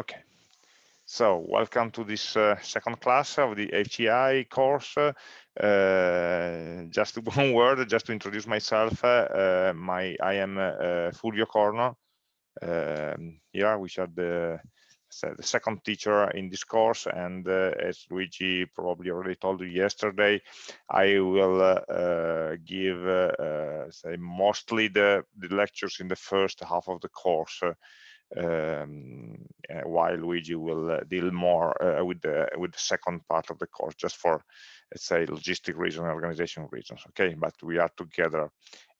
Okay, so welcome to this uh, second class of the HCI course. Uh, just one word, just to introduce myself. Uh, my I am uh, Fulvio Corno. Um, here, which are the the second teacher in this course and uh, as Luigi probably already told you yesterday I will uh, uh, give uh, say mostly the, the lectures in the first half of the course um, uh, while Luigi will uh, deal more uh, with the with the second part of the course, just for let's say logistic reasons, organization reasons. Okay, but we are together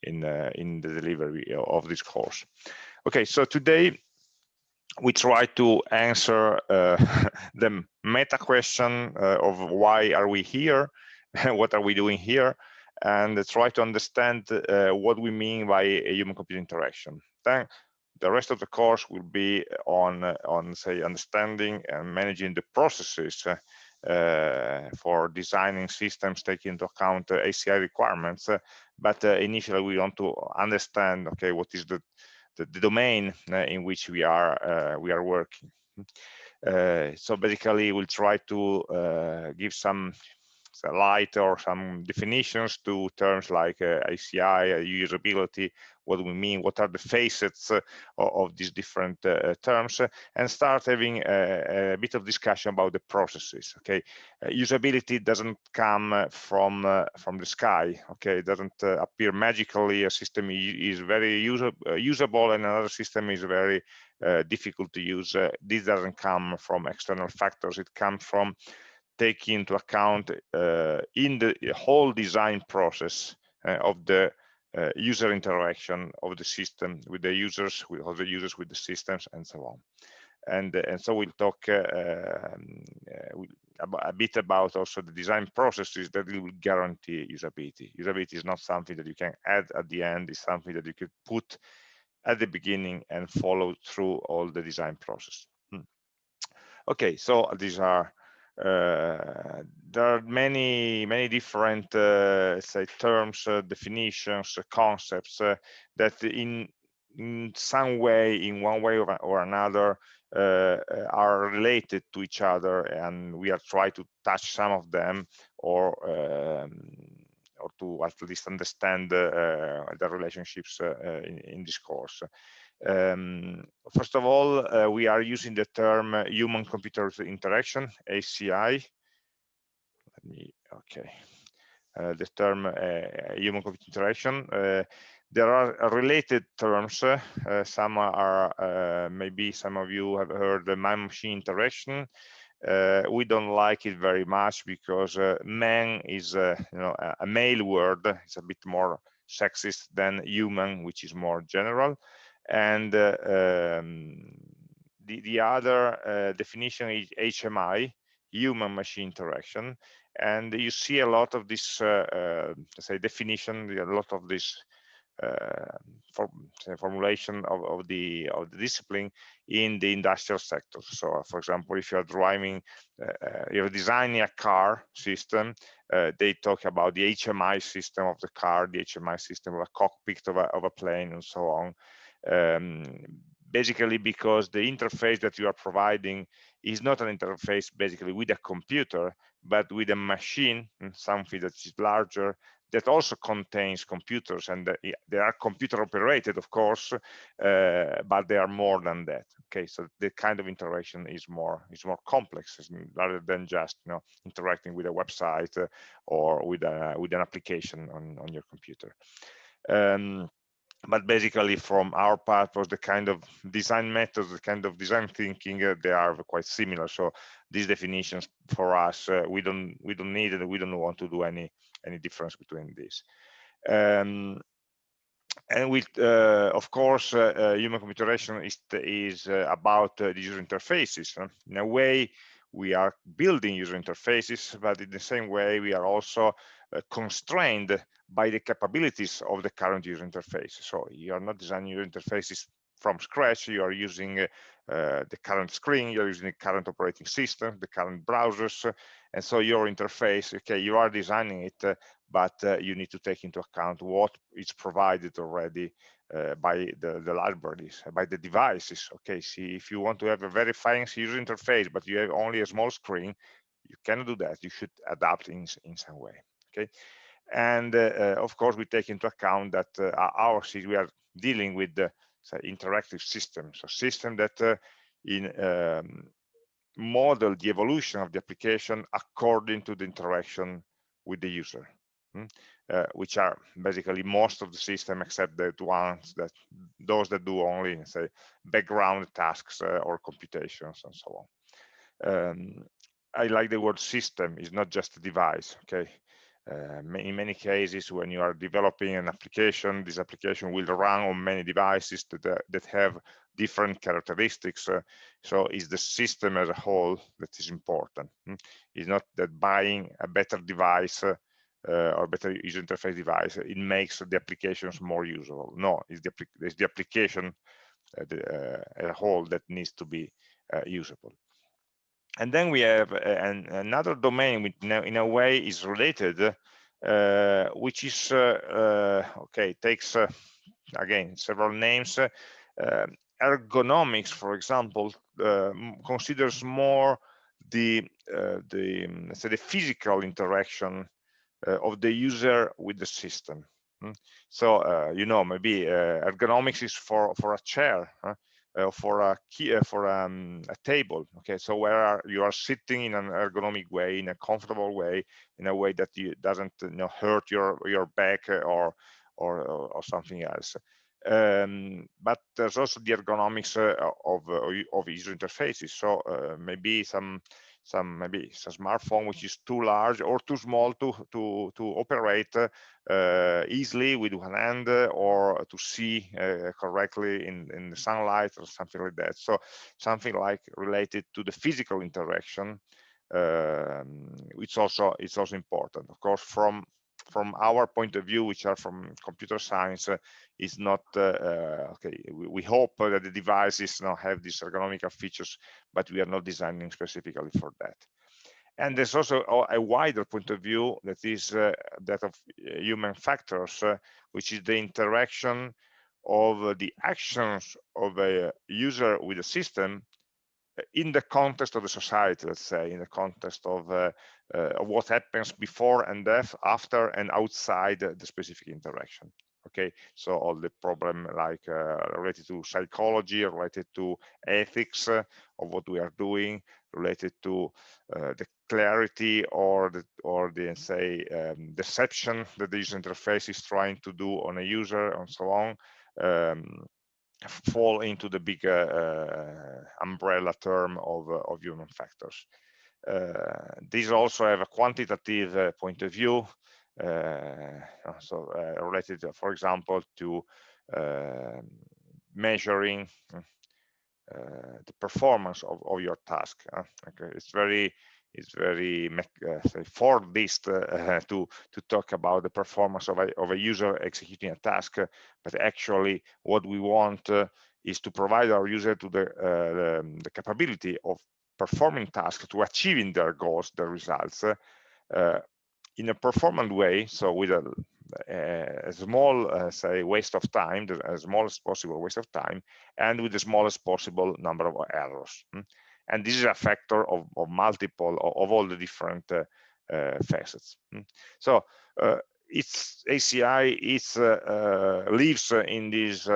in in the delivery of this course. Okay, so today we try to answer uh, the meta question uh, of why are we here what are we doing here and try to understand uh, what we mean by a human computer interaction then the rest of the course will be on on say understanding and managing the processes uh, for designing systems taking into account uh, HCI requirements. Uh, but uh, initially, we want to understand, okay, what is the the, the domain uh, in which we are uh, we are working. so basically, we'll try to give some light or some definitions to terms like uh, uh, usability, what do we mean, what are the facets uh, of, these different uh, terms, and start having a, a, bit of discussion about the processes. Okay, uh, usability doesn't come from uh, from the sky. Okay, it doesn't appear magically. A system is very user, usable, and another system is very difficult to use. this doesn't come from external factors. It comes from take into account uh, in the whole design process uh, of the uh, user interaction of the system with the users, with other users, with the systems, and so on. And, and so we'll talk um, a bit about also the design processes that will guarantee usability. Usability is not something that you can add at the end, it's something that you could put at the beginning and follow through all the design process. Hmm. Okay, so these are there are many many different uh, say terms uh, definitions concepts that in in some way in one way or, or another uh, are related to each other and we are trying to touch some of them or um, or to at least understand uh, the relationships uh, in, in, this course. Um, first of all, uh, we are using the term human-computer interaction, HCI. Let me, okay. Uh, the term uh, human-computer interaction. Uh, there are related terms. Some are, maybe some of you have heard the man-machine interaction. We don't like it very much because man is, you know, a, male word. It's a bit more sexist than human, which is more general and uh, um, the, the other uh, definition is HMI, human machine interaction. And you see a lot of this, uh, say, definition, a lot of this uh, formulation of, of, the of the discipline in the industrial sector. So, for example, if you're driving, uh, you're designing a car system, uh, they talk about the HMI system of the car, the HMI system of a cockpit of a, of a plane, and so on um, basically because the interface that you are providing is not an interface basically with a computer, but with a machine, mm, something that is larger, that also contains computers and they are computer operated of course uh, but they are more than that okay? So the kind of interaction is more is more complex rather than just you know interacting with a website uh, or with a with an application on on your computer. Um, but basically from our part was the kind of design methods the kind of design thinking uh, they are quite similar. So these definitions for us uh, we don't we don't need it we don't want to do any any difference between these. Um, and with uh, of course uh, uh, human computation is is uh, about the user interfaces in a way we are building user interfaces but in the same way we are also constrained by the capabilities of the current user interface. So you are not designing your interfaces from scratch. You are using uh, the current screen, you're using the current operating system, the current browsers. And so your interface, okay, you are designing it, uh, but uh, you need to take into account what is provided already uh, by the, the libraries, by the devices. Okay, see, if you want to have a very fancy user interface, but you have only a small screen, you cannot do that. You should adapt in, in some way. Okay, and uh, uh of course we take into account that uh, our we are dealing with the interactive systems, so system that in um, model the evolution of the application according to the interaction with the user. Hmm? Uh, which are basically most of the system except the ones that those that do only say background tasks uh, or computations and so on. Um, I like the word system is not just a device. Okay, in many cases when you are developing an application, this application will run on many devices that uh, that have different characteristics. Uh, so it's the system as a whole that is important. Hmm? It's not that buying a better device uh, or better user interface device, it makes the applications more usable. No, it's the, it's the application uh, the, uh, as a whole that needs to be uh, usable. And then we have uh, an, another domain which in a way is related, uh, which is, okay, takes, again, several names. ergonomics, for example, considers more the the the physical interaction uh, of the user with the system. Mm. So uh, you know maybe uh, ergonomics is for for a chair. Huh? Uh, for a key uh, for um, a table okay? So where are, you are sitting in an ergonomic way in a comfortable way in a way that you doesn't you know hurt your your back or or or something else. Um, but there's also the ergonomics uh, of of user interfaces. So maybe some some maybe a smartphone which is too large or too small to to to operate uh, easily with one hand or to see uh, correctly in in the sunlight or something like that. So something like related to the physical interaction um, it's also it's also important. Of course from from our point of view, which are from computer science, uh, is not uh, uh, okay. We, we, hope that the devices now have these ergonomic features, but we are not designing specifically for that. And there's also a wider point of view that is uh, that of uh, human factors, uh, which is the interaction of the actions of a user with a system in the context of the society, let's say, in the context of, uh, of what happens before and after and outside the specific interaction. Okay, so all the problem like uh, related to psychology, related to ethics uh, of what we are doing, related to uh, the clarity or the or the say um, deception that user interface is trying to do on a user and so on. Um, fall into the bigger uh, umbrella term of, uh, of human factors. Uh, these also have a quantitative point of view, so related, for example, to measuring uh, the performance of, of your task. Uh, okay, it's very it's very uh, for this uh, to to talk about the performance of a, of a user executing a task but actually what we want uh, is to provide our user to the, uh, the, the capability of performing tasks to achieving their goals their results uh, in a performant way so with a, a small uh, say waste of time the smallest possible waste of time and with the smallest possible number of errors hmm? and this is a factor of, of multiple of, of, all the different uh, uh, facets hmm? so uh, it's HCI it's lives in this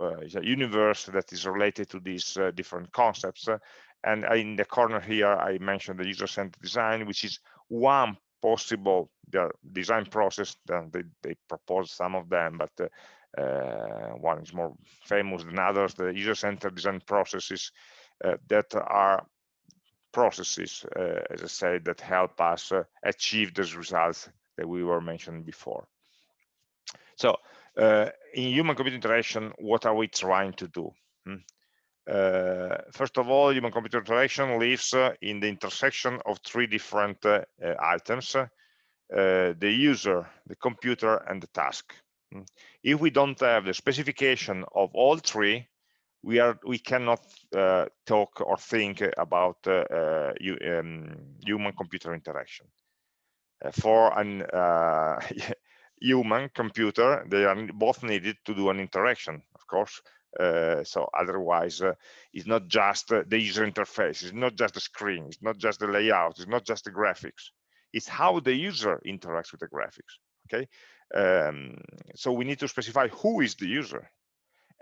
uh, a universe that is related to these uh, different concepts. Uh, and in the corner here, I mentioned the user-centered design, which is one possible design process. They, they propose some of them, but uh, one is more famous than others, the user-centered design processes uh, that are processes, uh, as I said, that help us achieve those results that we were mentioning before. So in human-computer interaction, what are we trying to do? Hmm? Uh, first of all, human computer interaction lives uh, in the intersection of three different uh, items, the user, the computer, and the task. Mm. If we don't have the specification of all three, we are we cannot uh, talk or think about uh, uh, um, human computer interaction. Uh, for an uh, human computer they are both needed to do an interaction of course. Uh, so otherwise uh, it's not just uh, the user interface it's not just the screen it's not just the layout it's not just the graphics. It's how the user interacts with the graphics okay? Um, so we need to specify who is the user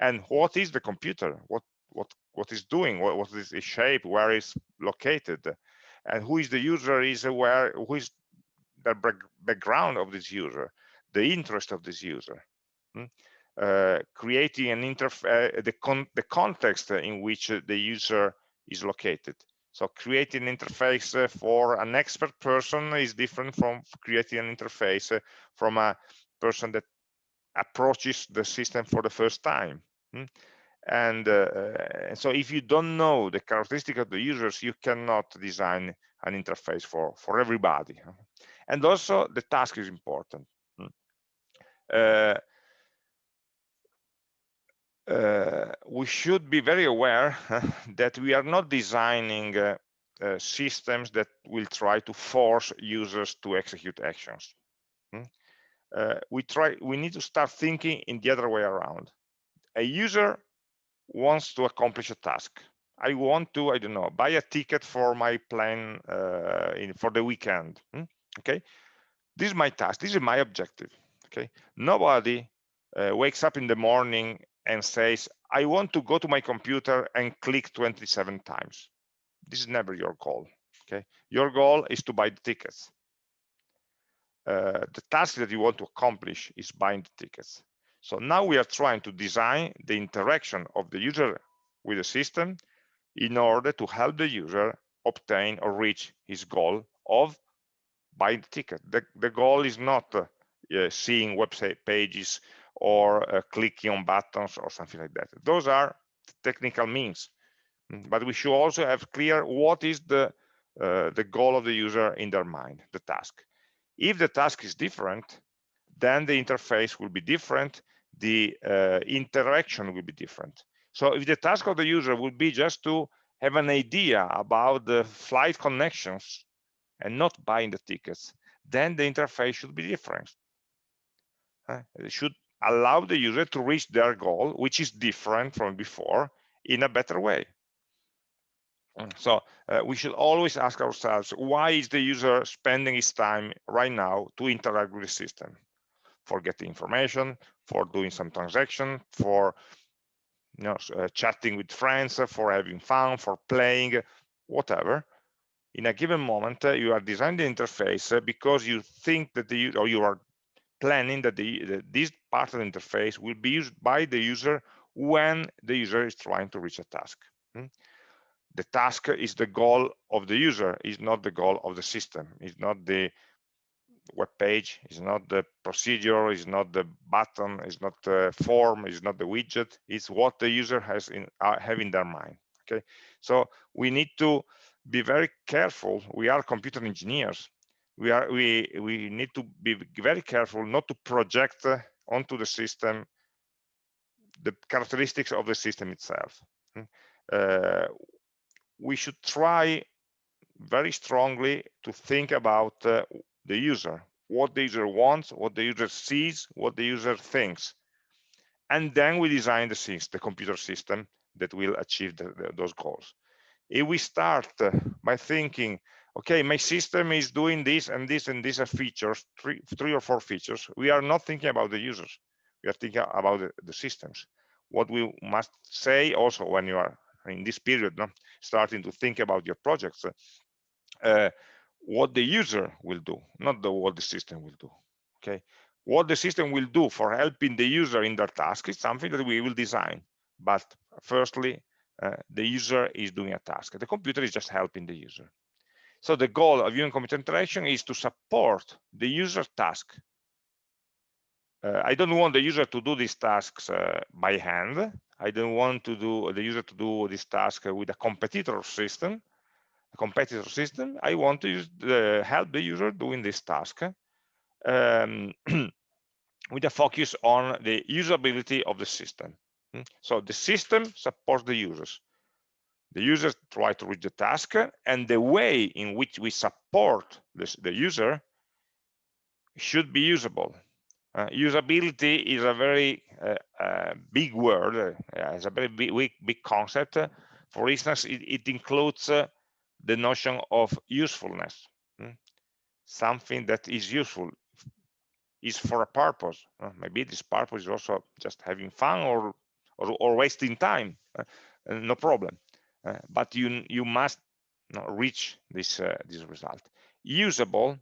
and what is the computer what what what is doing what, what is its shape where is located and who is the user is aware who is the background of this user the interest of this user hmm? uh, creating an interface uh, the con the context in which the user is located so creating an interface uh, for an expert person is different from creating an interface uh, from a person that approaches the system for the first time hmm? and uh, so if you don't know the characteristic of the users you cannot design an interface for for everybody and also the task is important uh, uh, we should be very aware that we are not designing uh, uh, systems that will try to force users to execute actions hmm. uh, we try we need to start thinking in the other way around a user wants to accomplish a task. I want to, I don't know, buy a ticket for my plane uh, in, for the weekend. Hmm? Okay, this is my task. This is my objective. Okay, nobody uh, wakes up in the morning and says, I want to go to my computer and click 27 times. This is never your goal. Okay, your goal is to buy the tickets. Uh, the task that you want to accomplish is buying the tickets. So now we are trying to design the interaction of the user with the system in order to help the user obtain or reach his goal of buying the ticket. The, the goal is not uh, seeing website pages or uh, clicking on buttons or something like that. Those are technical means, mm, but we should also have clear what is the uh, the goal of the user in their mind, the task. If the task is different, then the interface will be different the uh, interaction will be different. So if the task of the user would be just to have an idea about the flight connections and not buying the tickets, then the interface should be different. Uh, should allow the user to reach their goal, which is different from before, in a better way. So uh, we should always ask ourselves, why is the user spending his time right now to interact with the system? For getting information, for doing some transaction, for you know, uh, chatting with friends, uh, for having fun, for playing, whatever. In a given moment, uh, you are designing the interface uh, because you think that the or you are planning that the, the, this part of the interface will be used by the user when the user is trying to reach a task. Hmm? The task is the goal of the user, is not the goal of the system, is not the web page is not the procedure is not the button is not the form is not the widget it's what the user has in uh, have in their mind okay so we need to be very careful we are computer engineers we are we we need to be very careful not to project uh, onto the system the characteristics of the system itself hmm. uh, we should try very strongly to think about uh, the user, what the user wants, what the user sees, what the user thinks. And then we design the things, the computer system that will achieve the, the, those goals. If we start uh, by thinking, okay, my system is doing this and this and these are features, three, three or four features, we are not thinking about the users. We are thinking about the, the systems. What we must say also when you are in this period, no, starting to think about your projects, uh, what the user will do, not the, what the system will do. Okay, what the system will do for helping the user in their task is something that we will design. But firstly, uh, the user is doing a task. The computer is just helping the user. So the goal of human-computer interaction is to support the user task. Uh, I don't want the user to do these tasks uh, by hand. I don't want to do the user to do this task with a competitor system competitor system, I want to use the, help the user doing this task um, with a focus on the usability of the system. Hmm? So the system supports the users. The users try to reach the task, and the way in which we support this, the user should be usable. Uh, usability is a very uh, uh, big word, uh, it's a very big, big concept. For instance, it, it includes uh, the notion of usefulness. Hmm? Something that is useful is for a purpose. Uh, maybe this purpose is also just having fun or or, or wasting time. no problem. But you you must you know, reach this this result. Usable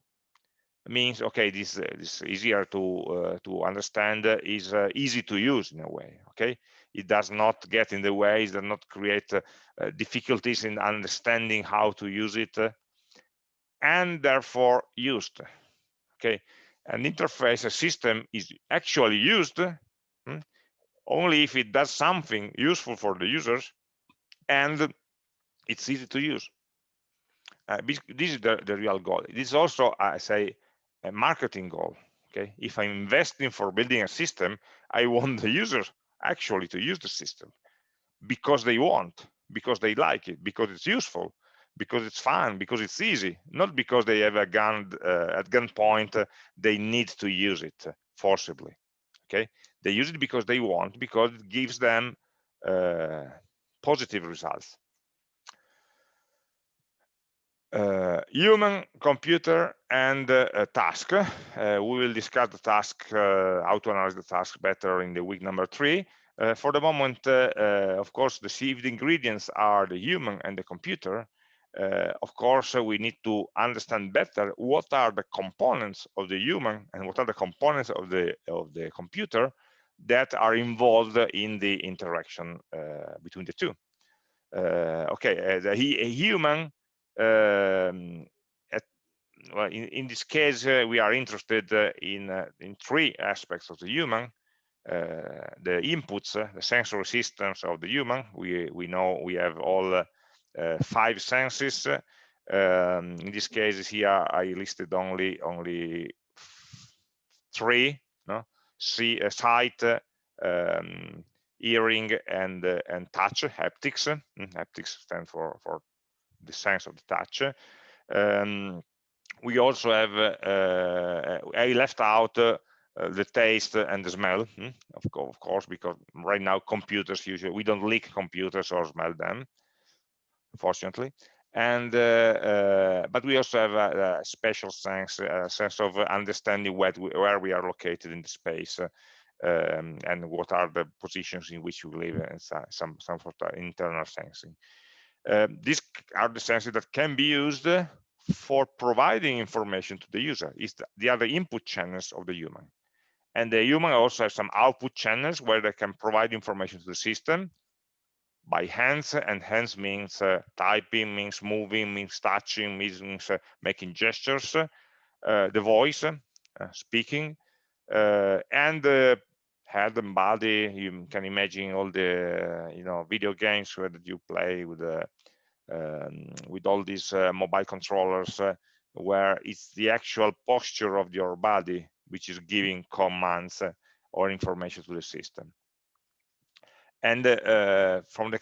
means okay this uh, this easier to uh, to understand uh, is uh, easy to use in a way okay it does not get in the way it does not create uh, uh, difficulties in understanding how to use it and therefore used okay an interface a system is actually used hmm, only if it does something useful for the users and it's easy to use. Uh, this is the, the real goal. This is also, I say, a marketing goal okay? If i'm investing for building a system i want the users actually to use the system because they want because they like it because it's useful because it's fun because it's easy not because they have a gun uh, at gunpoint uh, they need to use it forcibly okay? They use it because they want because it gives them uh, positive results uh, human, computer, and uh, task. Uh, we will discuss the task, uh, how to analyze the task better in the week number three. Uh, for the moment, uh, of course, the seed ingredients are the human and the computer. of course, we need to understand better what are the components of the human and what are the components of the of the computer that are involved in the interaction between the two. okay, the a human um, at, well, in, in, this case, uh, we are interested uh, in uh, in three aspects of the human. Uh, the inputs, uh, the sensory systems of the human. We we know we have all uh, five senses. Um, in this case, here I listed only only three. No, see, a sight, um, hearing, and and touch. Haptics. Mm, haptics stand for for the sense of the touch. Um, we also have, uh, I left out uh, the taste and the smell, hmm, of, co of, course, because right now computers usually, we don't lick computers or smell them, fortunately. And, uh, uh but we also have a, a, special sense, a sense of understanding where we, where we are located in the space. Um, and what are the positions in which we live and some some sort of internal sensing. Uh, these are the sensors that can be used for providing information to the user. Is the, the other input channels of the human. And the human also has some output channels where they can provide information to the system by hands and hands means uh, typing means moving means touching means uh, making gestures uh, the voice uh, speaking uh, and the head and body. You can imagine all the you know video games where you play with the um, with all these uh, mobile controllers uh, where it's the actual posture of your body which is giving commands uh, or information to the system and uh, from the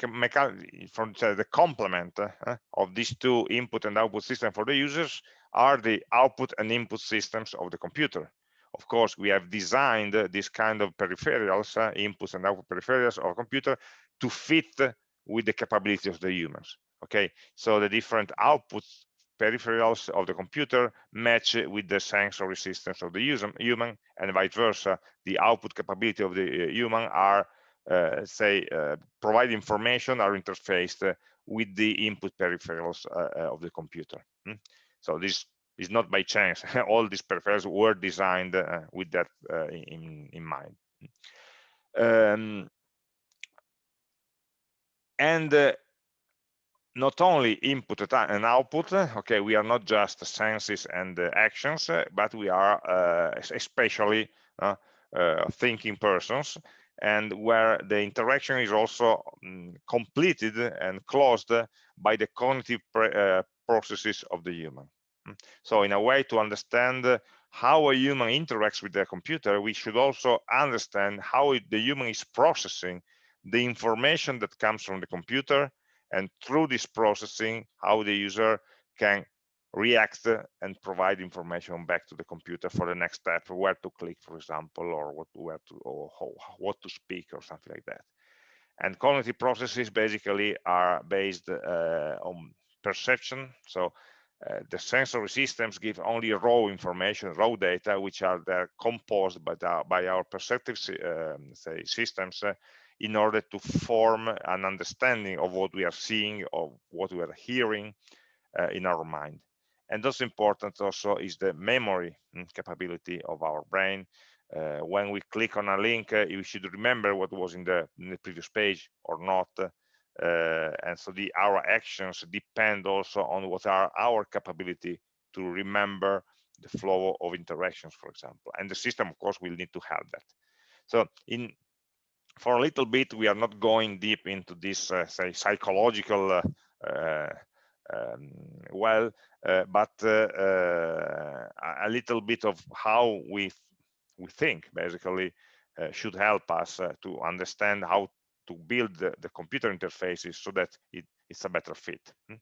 from the complement uh, of these two input and output systems for the users are the output and input systems of the computer of course, we have designed this kind of peripherals, uh, inputs and output peripherals of computer to fit with the capabilities of the humans. Okay, so the different outputs peripherals of the computer match with the sensory systems of the user, human and vice versa. The output capability of the uh, human are, say, uh, provide information are interfaced uh, with the input peripherals uh, uh, of the computer. Hmm? So this is not by chance. All these peripherals were designed uh, with that uh, in, in mind. Um, and uh, not only input and output, okay, we are not just senses and uh, actions, uh, but we are uh, especially thinking persons and where the interaction is also um, completed and closed by the cognitive processes of the human. Mm. So in a way to understand how a human interacts with the computer, we should also understand how the human is processing the information that comes from the computer and through this processing, how the user can react and provide information back to the computer for the next step, where to click, for example, or what where to or how, what to speak or something like that. And cognitive processes basically are based uh, on perception. So uh, the sensory systems give only raw information, raw data, which are composed by, the, by our perceptive um, say systems uh, in order to form an understanding of what we are seeing, of what we are hearing uh, in our mind. And also important also is the memory mm, capability of our brain. Uh, when we click on a link, uh, you should remember what was in the, in the previous page or not. Uh, and so the our actions depend also on what are our capability to remember the flow of interactions, for example. And the system, of course, will need to have that. So in for a little bit, we are not going deep into this, uh, say, psychological uh, uh um, well, uh, but uh, a little bit of how we we think basically should help us to understand how to build the, the, computer interfaces so that it, it's a better fit. Hmm?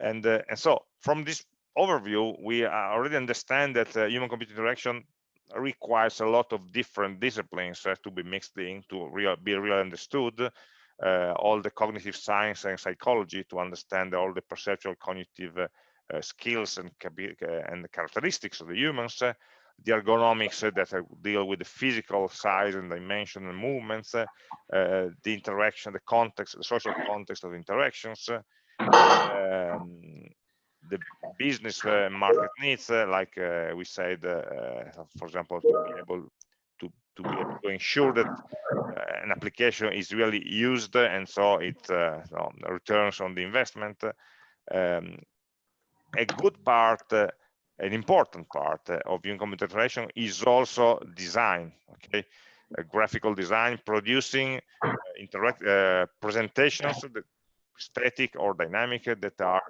And, uh, and so from this overview, we already understand that uh, human-computer interaction requires a lot of different disciplines uh, to be mixed in to real, be really understood. Uh, all the cognitive science and psychology to understand all the perceptual cognitive uh, skills and, uh, and characteristics of the humans, the ergonomics that deal with the physical size and dimension and movements, the interaction, the context, the social context of interactions, um, the business uh, market needs, uh, like uh, we said, for example, to be able to, to be able to ensure that an application is really used and so it so returns on the investment. Um, a good part, an important part of human computer is also design, okay? a graphical design, producing uh, interact uh, presentations, static or dynamic, that are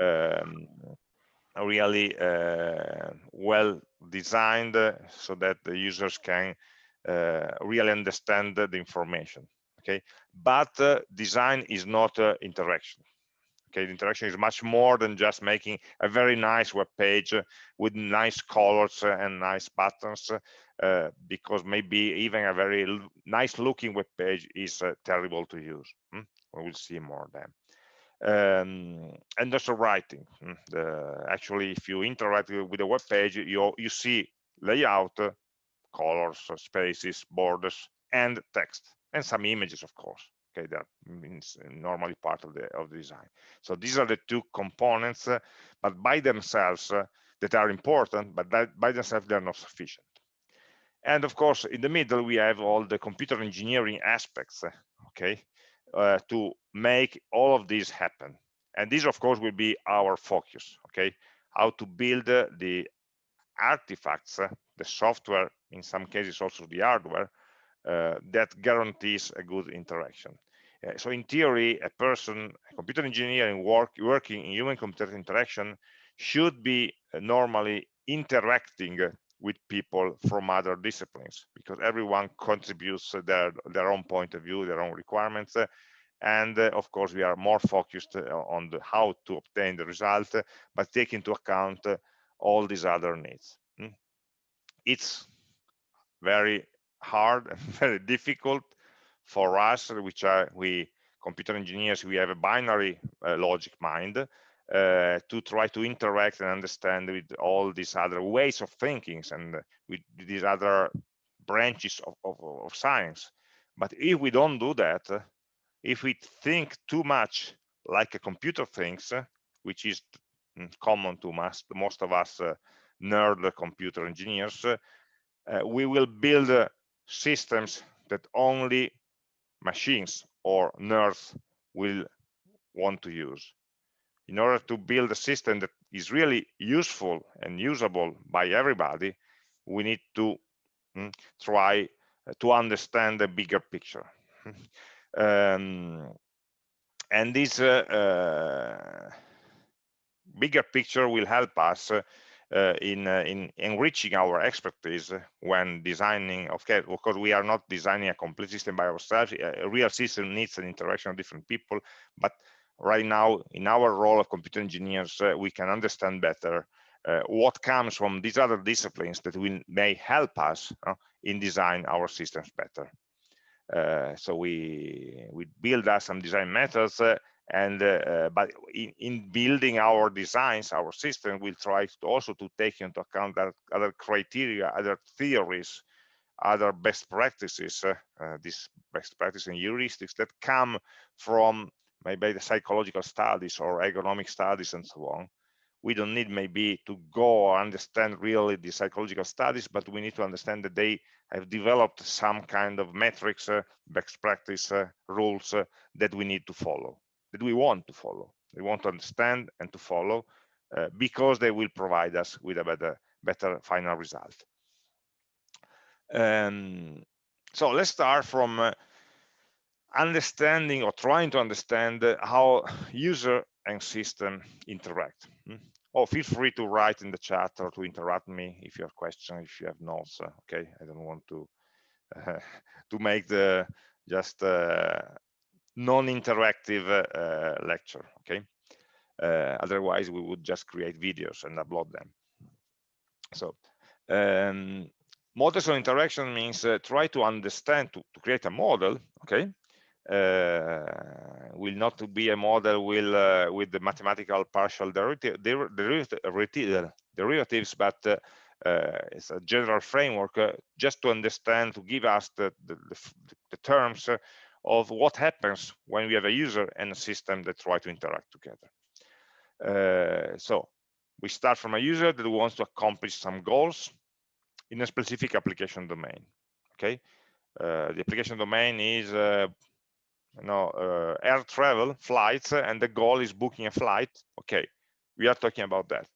um, really uh, well designed so that the users can uh, really understand the information okay but uh, design is not uh, interaction okay the interaction is much more than just making a very nice web page with nice colors and nice buttons uh, because maybe even a very nice looking web page is uh, terrible to use hmm? we will see more then um, and also writing. Hmm, the, actually, if you interact with the web page, you you see layout, uh, colors, uh, spaces, borders, and text, and some images, of course. Okay, that means normally part of the of the design. So these are the two components, uh, but by themselves uh, that are important, but that by themselves they are not sufficient. And of course, in the middle we have all the computer engineering aspects. Uh, okay, uh, to make all of this happen. And this, of course, will be our focus, okay? How to build uh, the artifacts, the software, in some cases also the hardware, uh, that guarantees a good interaction. Uh, so in theory, a person, a computer engineer in work, working in human-computer interaction should be uh, normally interacting with people from other disciplines because everyone contributes their their own point of view their own requirements and of course we are more focused on the how to obtain the result but take into account all these other needs hmm? it's very hard and very difficult for us which are we computer engineers we have a binary uh, logic mind uh, to try to interact and understand with all these other ways of thinking and with these other branches of, of, of science. But if we don't do that, if we think too much like a computer thinks, which is common to most, most of us uh, nerd computer engineers, uh, we will build uh, systems that only machines or nerds will want to use in order to build a system that is really useful and usable by everybody, we need to mm, try uh, to understand the bigger picture. um, and this uh, uh, bigger picture will help us uh, in uh, in enriching our expertise when designing of course we are not designing a complete system by ourselves. A real system needs an interaction of different people but right now in our role of computer engineers uh, we can understand better uh, what comes from these other disciplines that will may help us uh, in design our systems better. Uh, so we we build us some design methods and uh, but in, in, building our designs our system will try to also to take into account that other criteria other theories other best practices uh, uh, best practices and heuristics that come from maybe the psychological studies or ergonomic studies and so on. We don't need maybe to go understand really the psychological studies but we need to understand that they have developed some kind of metrics uh, best practice uh, rules uh, that we need to follow that we want to follow. We want to understand and to follow uh, because they will provide us with a better, better final result. Um, so let's start from uh, understanding or trying to understand uh, how user and system interact. Hmm? Oh, feel free to write in the chat or to interrupt me if you have questions, if you have notes. Uh, okay, I don't want to to make the just uh, non-interactive uh, lecture okay? Uh, otherwise we would just create videos and upload them. So um, models interaction means uh, try to understand to, to, create a model okay? Uh, will not be a model will uh, with the mathematical partial derivative, derivative, derivatives but uh, it's a general framework just to understand to give us the, the, the, the terms of what happens when we have a user and a system that try to interact together. Uh, so we start from a user that wants to accomplish some goals in a specific application domain. Okay, uh, the application domain is uh, you know uh, air travel flights, and the goal is booking a flight. Okay, we are talking about that.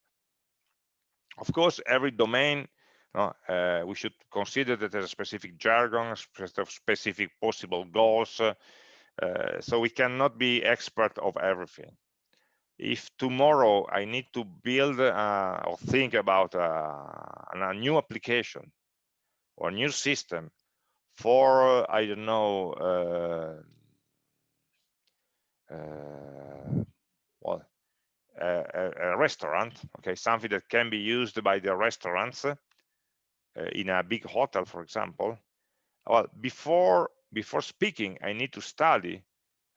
Of course, every domain no, uh, we should consider that there's a specific jargon, specific possible goals. Uh, so we cannot be expert of everything. If tomorrow I need to build uh, or think about uh, a new application or new system for, I don't know, uh, uh, well, a, a, restaurant, okay, something that can be used by the restaurants, in a big hotel, for example, well, before before speaking, I need to study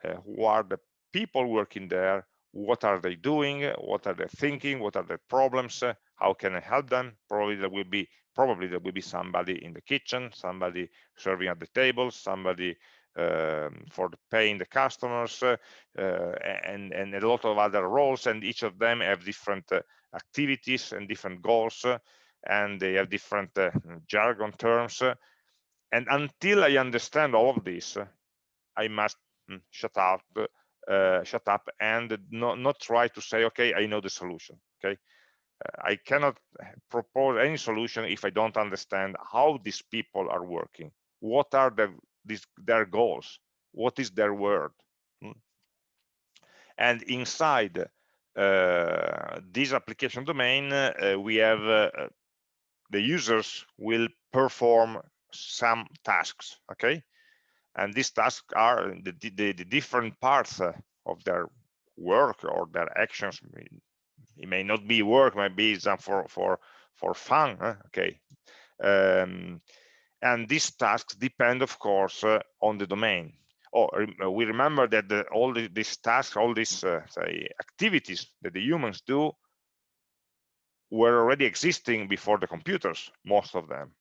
uh, who are the people working there, what are they doing, what are they thinking, what are their problems, uh, how can I help them? Probably there will be probably there will be somebody in the kitchen, somebody serving at the table, somebody um, for the paying the customers, uh, and and a lot of other roles, and each of them have different uh, activities and different goals and they have different uh, jargon terms. and until I understand all of this, I must mm, shut up, uh, shut up, and not not try to say, okay, I know the solution. Okay, uh, I cannot propose any solution if I don't understand how these people are working. What are their these, their goals? What is their word? Hmm. And inside uh, this application domain, uh, we have uh, the users will perform some tasks okay? And these tasks are the, the, the different parts uh, of their work or their actions. It may not be work might be some for for for fun huh? okay? Um, and these tasks depend of course uh, on the domain. Oh we remember that the, all the, these tasks all these uh, say activities that the humans do were already existing before the computers, most of them.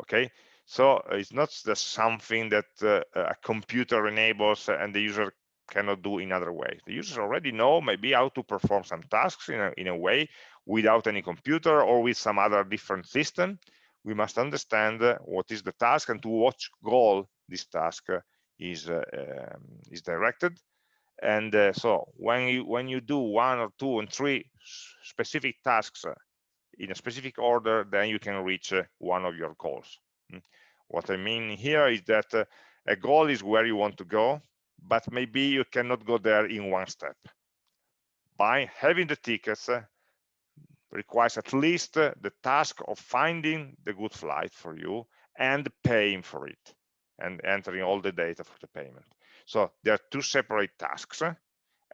Okay, so uh, it's not just something that uh, a computer enables and the user cannot do in other ways. The users already know maybe how to perform some tasks in a, in a way without any computer or with some other different system. We must understand uh, what is the task and to what goal this task uh, is, uh, um, is directed and uh, so when you when you do one or two and three specific tasks uh, in a specific order then you can reach uh, one of your goals mm. what i mean here is that uh, a goal is where you want to go but maybe you cannot go there in one step by having the tickets requires at least the task of finding the good flight for you and paying for it and entering all the data for the payment. So there are two separate tasks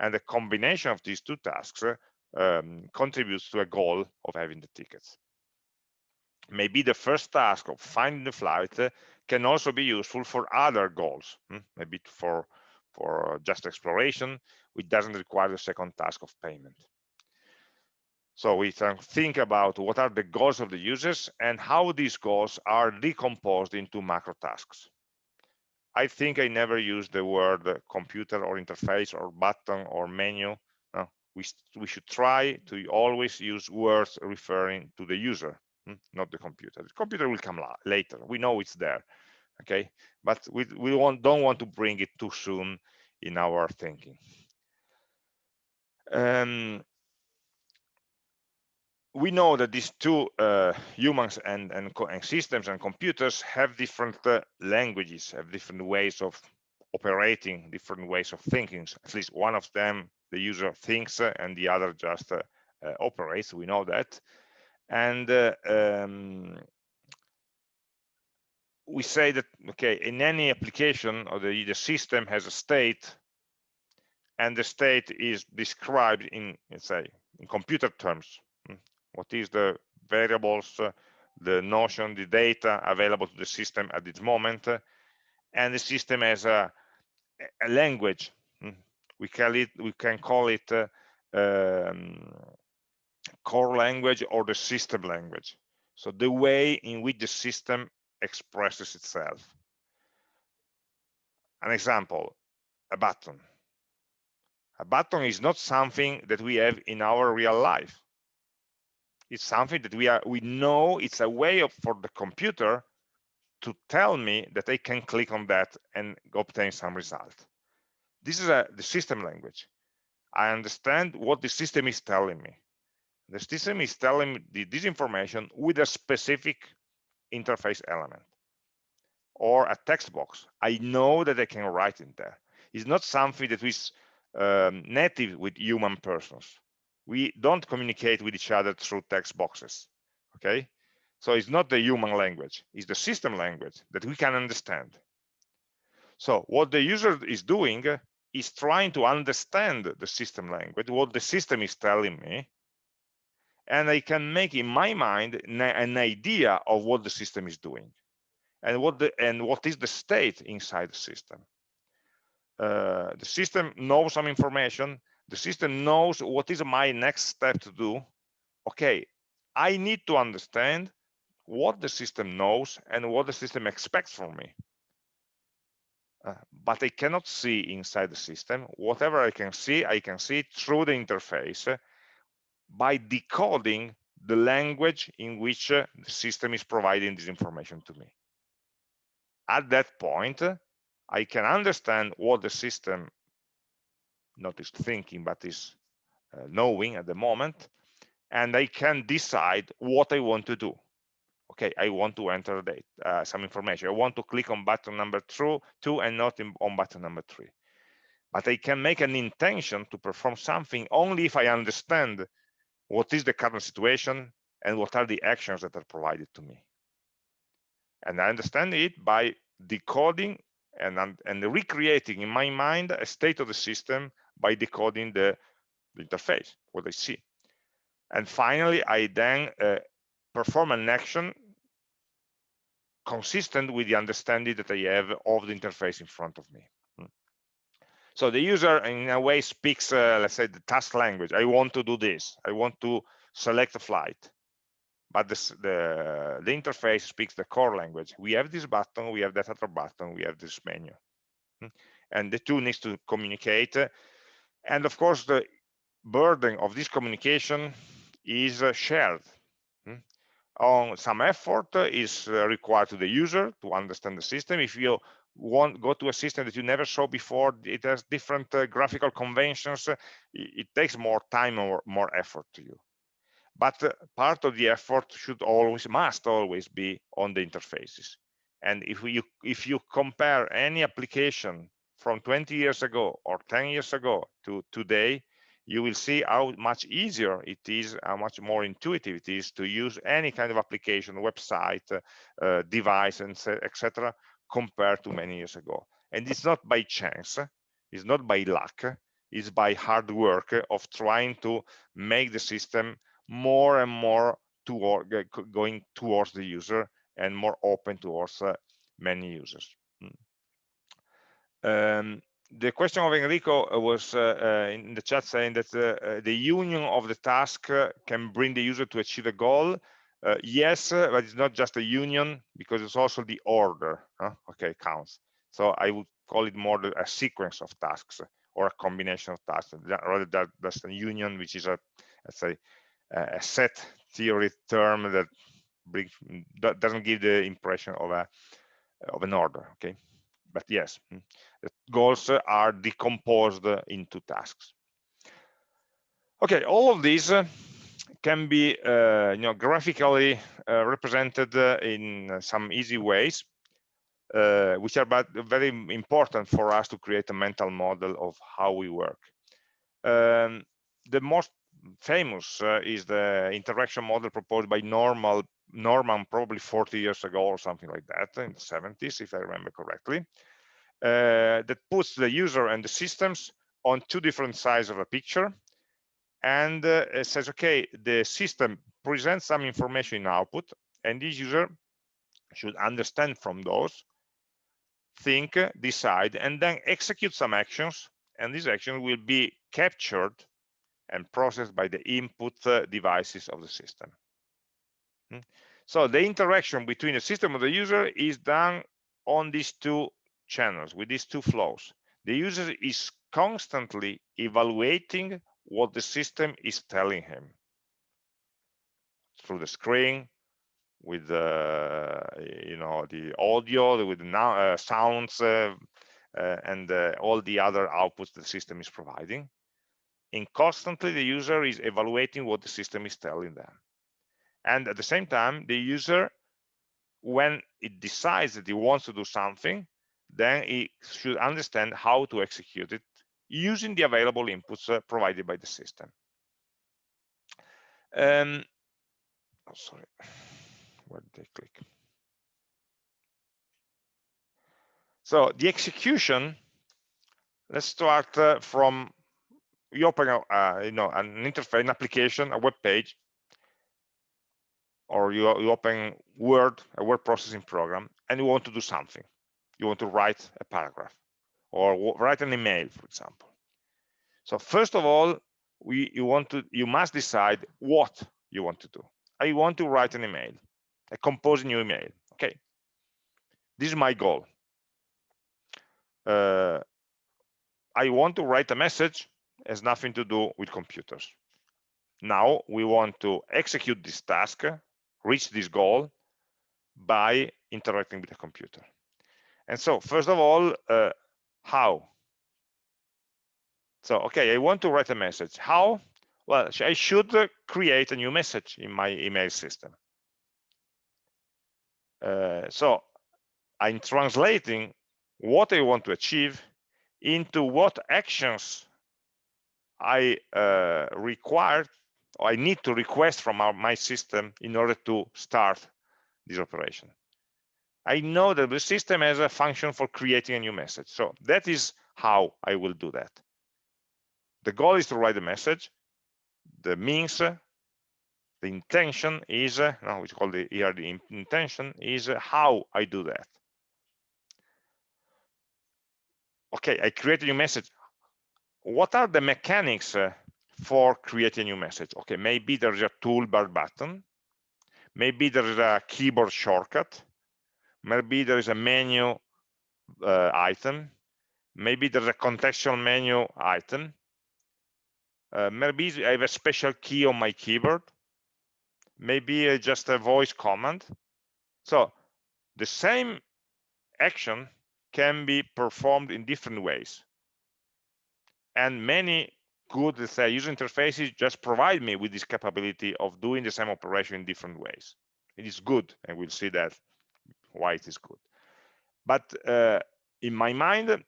and the combination of these two tasks um, contributes to a goal of having the tickets. Maybe the first task of finding the flight uh, can also be useful for other goals, hmm? maybe for, for just exploration, which doesn't require the second task of payment. So we can think about what are the goals of the users and how these goals are decomposed into macro tasks. I think I never used the word computer or interface or button or menu. No, we, we should try to always use words referring to the user, hmm, not the computer. The computer will come later. We know it's there, okay? But we, we don't want to bring it too soon in our thinking. Um, we know that these two uh, humans and, and, and, systems and computers have different uh, languages, have different ways of operating, different ways of thinking. At least one of them, the user thinks, uh, and the other just uh, uh, operates. We know that. And uh, um, we say that, okay, in any application, or the, the system has a state, and the state is described in, let's say, in computer terms what is the variables, the notion, the data available to the system at this moment, and the system has a, a language. Hmm. We call it, we can call it uh, um, core language or the system language. So the way in which the system expresses itself. An example, a button. A button is not something that we have in our real life it's something that we are we know it's a way of, for the computer to tell me that I can click on that and obtain some result. This is a, the system language. I understand what the system is telling me. The system is telling me this information with a specific interface element or a text box. I know that I can write in there. It's not something that is um, native with human persons we don't communicate with each other through text boxes okay? So it's not the human language it's the system language that we can understand. So what the user is doing is trying to understand the system language what the system is telling me and i can make in my mind an idea of what the system is doing and what the and what is the state inside the system. Uh, the system knows some information the system knows what is my next step to do. Okay i need to understand what the system knows and what the system expects from me. Uh, but i cannot see inside the system. Whatever i can see i can see through the interface uh, by decoding the language in which uh, the system is providing this information to me. At that point i can understand what the system not is thinking, but is uh, knowing at the moment. And I can decide what I want to do. Okay, I want to enter the, uh, some information. I want to click on button number two, two and not in, on button number three. But I can make an intention to perform something only if I understand what is the current situation and what are the actions that are provided to me. And I understand it by decoding and, and recreating in my mind a state of the system by decoding the, the interface, what I see. And finally, I then uh, perform an action consistent with the understanding that I have of the interface in front of me. Hmm. So the user in a way speaks, uh, let's say the task language. I want to do this. I want to select a flight. But this, the, the interface speaks the core language. We have this button, we have that other button, we have this menu. Hmm. And the two needs to communicate and of course, the burden of this communication is uh, shared. Hmm? On some effort is uh, required to the user to understand the system. If you want go to a system that you never saw before, it has different uh, graphical conventions. It, it, takes more time or more effort to you. But uh, part of the effort should always, must always be on the interfaces. And if you if you compare any application from 20 years ago or 10 years ago to today, you will see how much easier it is, how much more intuitive it is to use any kind of application, website, uh, device, and etc., compared to many years ago. And it's not by chance, it's not by luck, it's by hard work of trying to make the system more and more toward, going towards the user and more open towards uh, many users. Um, the question of Enrico was uh, uh, in the chat saying that uh, uh the union of the task uh, can bring the user to achieve a goal. Uh, yes, but it's not just a union because it's also the order. Huh? Okay, counts. So I would call it more a sequence of tasks or a combination of tasks rather than just a union, which is a let's say a set theory term that brings that doesn't give the impression of a of an order. Okay but yes, hmm, goals are decomposed into tasks. Okay, all of these uh, can be uh, you know graphically uh, represented uh, in some easy ways uh, which are but very important for us to create a mental model of how we work um, the most famous uh, is the interaction model proposed by normal Norman probably 40 years ago or something like that in the 70s, if I remember correctly, uh, that puts the user and the systems on two different sides of a picture and uh, says, okay, the system presents some information in output and this user should understand from those, think, decide, and then execute some actions and these actions will be captured and processed by the input uh, devices of the system. Hmm. So the interaction between the system and the user is done on these two channels, with these two flows. The user is constantly evaluating what the system is telling him through the screen, with the you know the audio, with the uh, sounds, uh, uh, and uh, all the other outputs the system is providing. And constantly, the user is evaluating what the system is telling them. And at the same time the user when it decides that he wants to do something then he should understand how to execute it using the available inputs uh, provided by the system. Um oh, sorry. Where did I click? So the execution let's start uh, from you open a, uh, you know an interface an application a web page or you, you open Word, a word processing program, and you want to do something. You want to write a paragraph or write an email, for example. So first of all, we you want to you must decide what you want to do. I want to write an email, I compose a new email. Okay, this is my goal. Uh, I want to write a message has nothing to do with computers. Now we want to execute this task reach this goal by interacting with a computer. And so, first of all, uh, how? So, okay, I want to write a message. How? Well, I should uh, create a new message in my email system. Uh, so, I'm translating what I want to achieve into what actions I uh, require I need to request from our, my system in order to start this operation. I know that the system has a function for creating a new message. So that is how I will do that. The goal is to write a message. The means, the intention is, no, which call the here the intention is how I do that. Okay, I create a new message. What are the mechanics for creating a new message. Okay, maybe there's a toolbar button. Maybe there is a keyboard shortcut. Maybe there is a menu uh, item. Maybe there's a contextual menu item. Uh, maybe I have a special key on my keyboard. Maybe uh, just a voice command. So the same action can be performed in different ways. And many good let's say user interfaces just provide me with this capability of doing the same operation in different ways it is good and we'll see that why it is good but uh, in my mind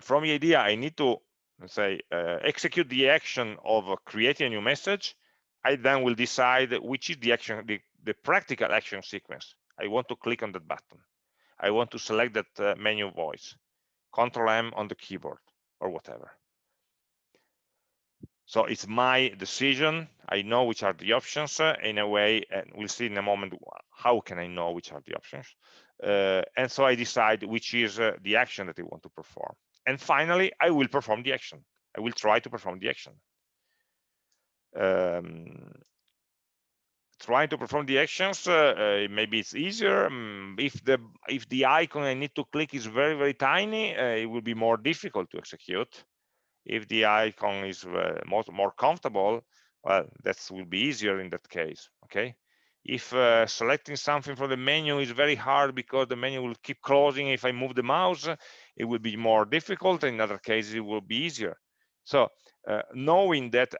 from the idea i need to let's say, uh, execute the action of creating a new message, I then will decide which is the action, the, the practical action sequence. I want to click on that button. I want to select that uh, menu voice, Control M on the keyboard or whatever. So it's my decision. I know which are the options uh, in a way, and we'll see in a moment how can I know which are the options. Uh, and so I decide which is uh, the action that I want to perform. And finally, I will perform the action. I will try to perform the action. Um, trying to perform the actions uh, uh, maybe it's easier um, if the if the icon i need to click is very very tiny uh, it will be more difficult to execute if the icon is uh, more, more comfortable well that will be easier in that case okay? If uh, selecting something from the menu is very hard because the menu will keep closing if i move the mouse it will be more difficult in other cases it will be easier. So uh, knowing that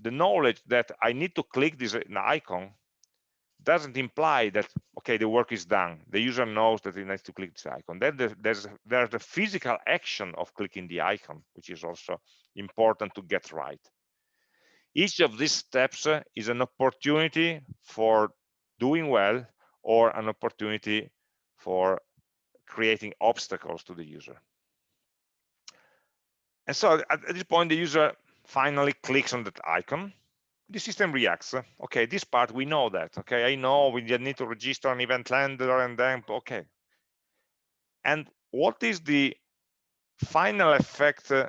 the knowledge that I need to click this icon doesn't imply that okay the work is done. The user knows that he needs to click this icon. Then there's there's the physical action of clicking the icon which is also important to get right. Each of these steps uh, is an opportunity for doing well or an opportunity for creating obstacles to the user. And so at, at this point the user finally clicks on that icon the system reacts. Okay this part we know that okay? I know we need to register an event handler and then okay. And what is the final effect uh,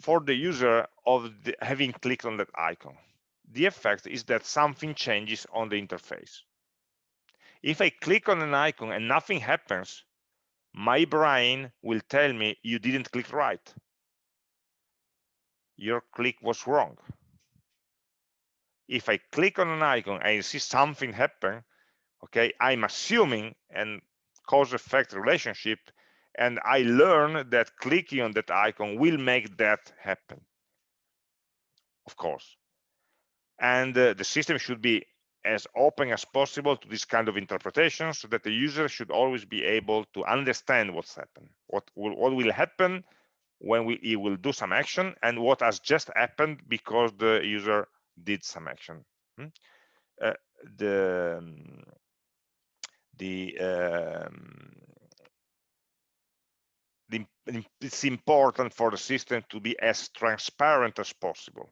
for the user of the, having clicked on that icon? The effect is that something changes on the interface. If i click on an icon and nothing happens my brain will tell me you didn't click right. Your click was wrong. If I click on an icon and see something happen, okay, I'm assuming and cause-effect relationship, and I learn that clicking on that icon will make that happen, of course. And uh, the system should be as open as possible to this kind of interpretation so that the user should always be able to understand what's happened, what will, what will happen when we he will do some action and what has just happened because the user did some action hmm? uh, the um, the, um, it's important for the system to be as transparent as possible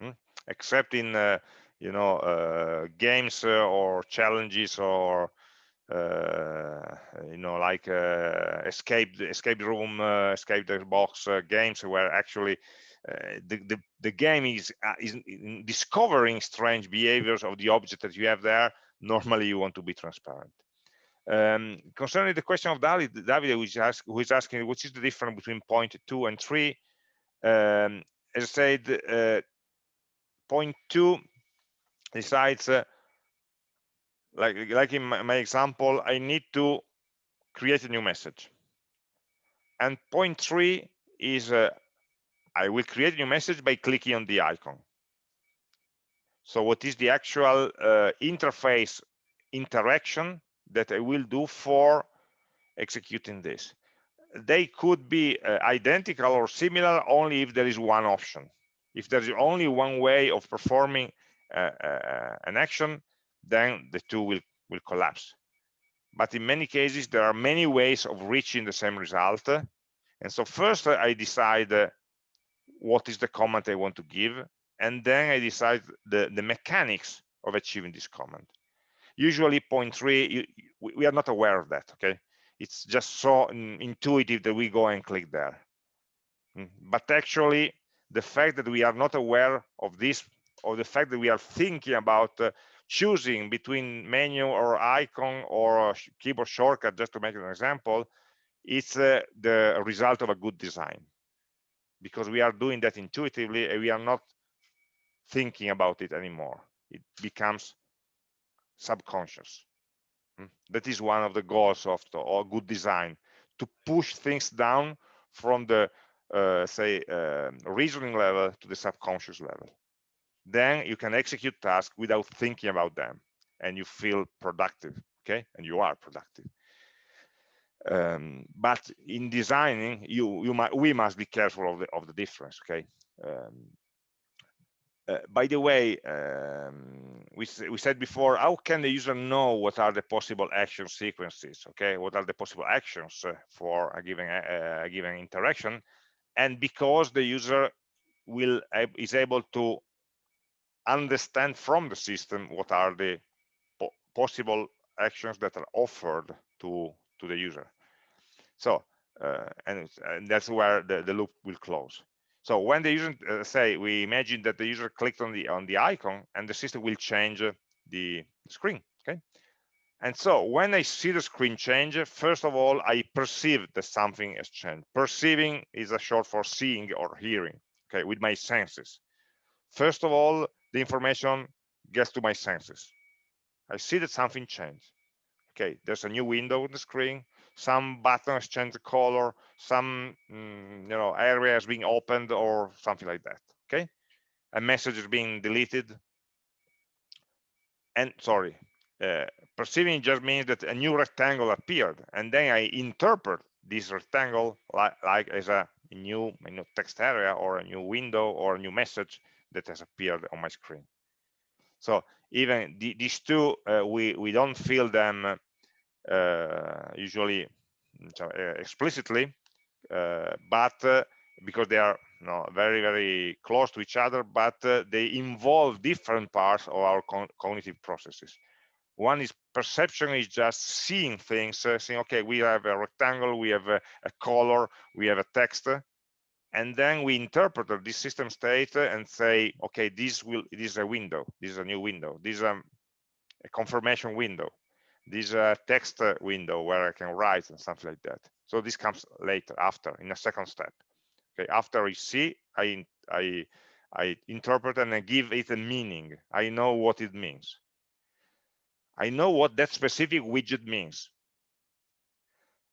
hmm? except in uh, you know uh, games uh, or challenges or uh, you know, like uh, escape escape room, uh, escape the box games, where actually the, the, the game is is discovering strange behaviors of the object that you have there. Normally, you want to be transparent. Um, concerning the question of David, David who is, ask, who is asking what is the difference between point two and three, um, as I said, uh, point two decides uh, like like in my, my example i need to create a new message and point three is uh, i will create a new message by clicking on the icon so what is the actual uh, interface interaction that i will do for executing this they could be uh, identical or similar only if there is one option if there's only one way of performing uh, uh an action then the two will, will collapse. But in many cases, there are many ways of reaching the same result. And so first I decide uh, what is the command I want to give, and then I decide the, the mechanics of achieving this command. Usually point three, you, we are not aware of that, okay? It's just so intuitive that we go and click there. Mm, but actually, the fact that we are not aware of this, or the fact that we are thinking about uh, choosing between menu or icon or keyboard shortcut, just to make an example, it's uh, the result of a good design because we are doing that intuitively and we are not thinking about it anymore. It becomes subconscious. Hmm? That is one of the goals of the or good design to push things down from the uh, say uh, reasoning level to the subconscious level then you can execute tasks without thinking about them and you feel productive okay and you are productive Um, but in designing, you you might we must be careful of the of the difference. Okay. Um, uh, by the way, um, we, we said before, how can the user know what are the possible action sequences? Okay, what are the possible actions uh, for a given uh, a given interaction? And because the user will is able to understand from the system what are the po possible actions that are offered to to the user. So, uh, and, and that's where the, the loop will close. So when the user uh, say we imagine that the user clicked on the on the icon and the system will change uh, the screen. Okay. And so when I see the screen change, first of all, I perceive that something has changed. Perceiving is a short for seeing or hearing, okay, with my senses. First of all, the information gets to my senses. I see that something changed. Okay, there's a new window on the screen some buttons change the color, some mm, you know area is being opened or something like that. Okay, a message is being deleted. And sorry, uh, perceiving just means that a new rectangle appeared, and then I interpret this rectangle like, like as a new, a new text area or a new window or a new message that has appeared on my screen. So even the, these two, uh, we we don't feel them uh, usually uh, explicitly, uh, but because they are you know, very, very close to each other, but they involve different parts of our cognitive processes. One is perception is just seeing things, uh, saying, okay, we have a rectangle, we have a, a, color, we have a text, and then we interpret this system state and say, okay, this will this is a window, this is a new window, this is a, a confirmation window this is a text window where I can write and something like that. So this comes later, after, in a second step. Okay, after I see, I I I interpret and I give it a meaning. I know what it means. I know what that specific widget means.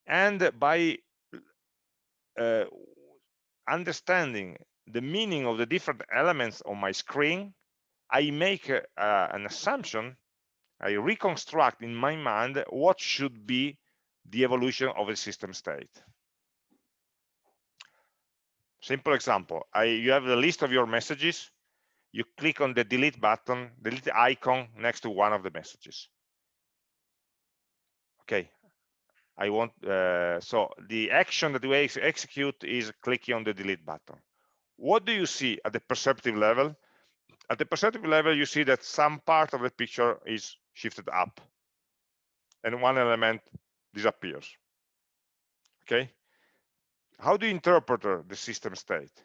And by uh, understanding the meaning of the different elements on my screen, I make uh, an assumption I reconstruct in my mind what should be the evolution of a system state. Simple example, I, you have the list of your messages, you click on the delete button, delete icon next to one of the messages. Okay, I want, uh, so the action that we ex execute is clicking on the delete button. What do you see at the perceptive level? At the perceptive level, you see that some part of the picture is shifted up and one element disappears okay how do you interpret the system state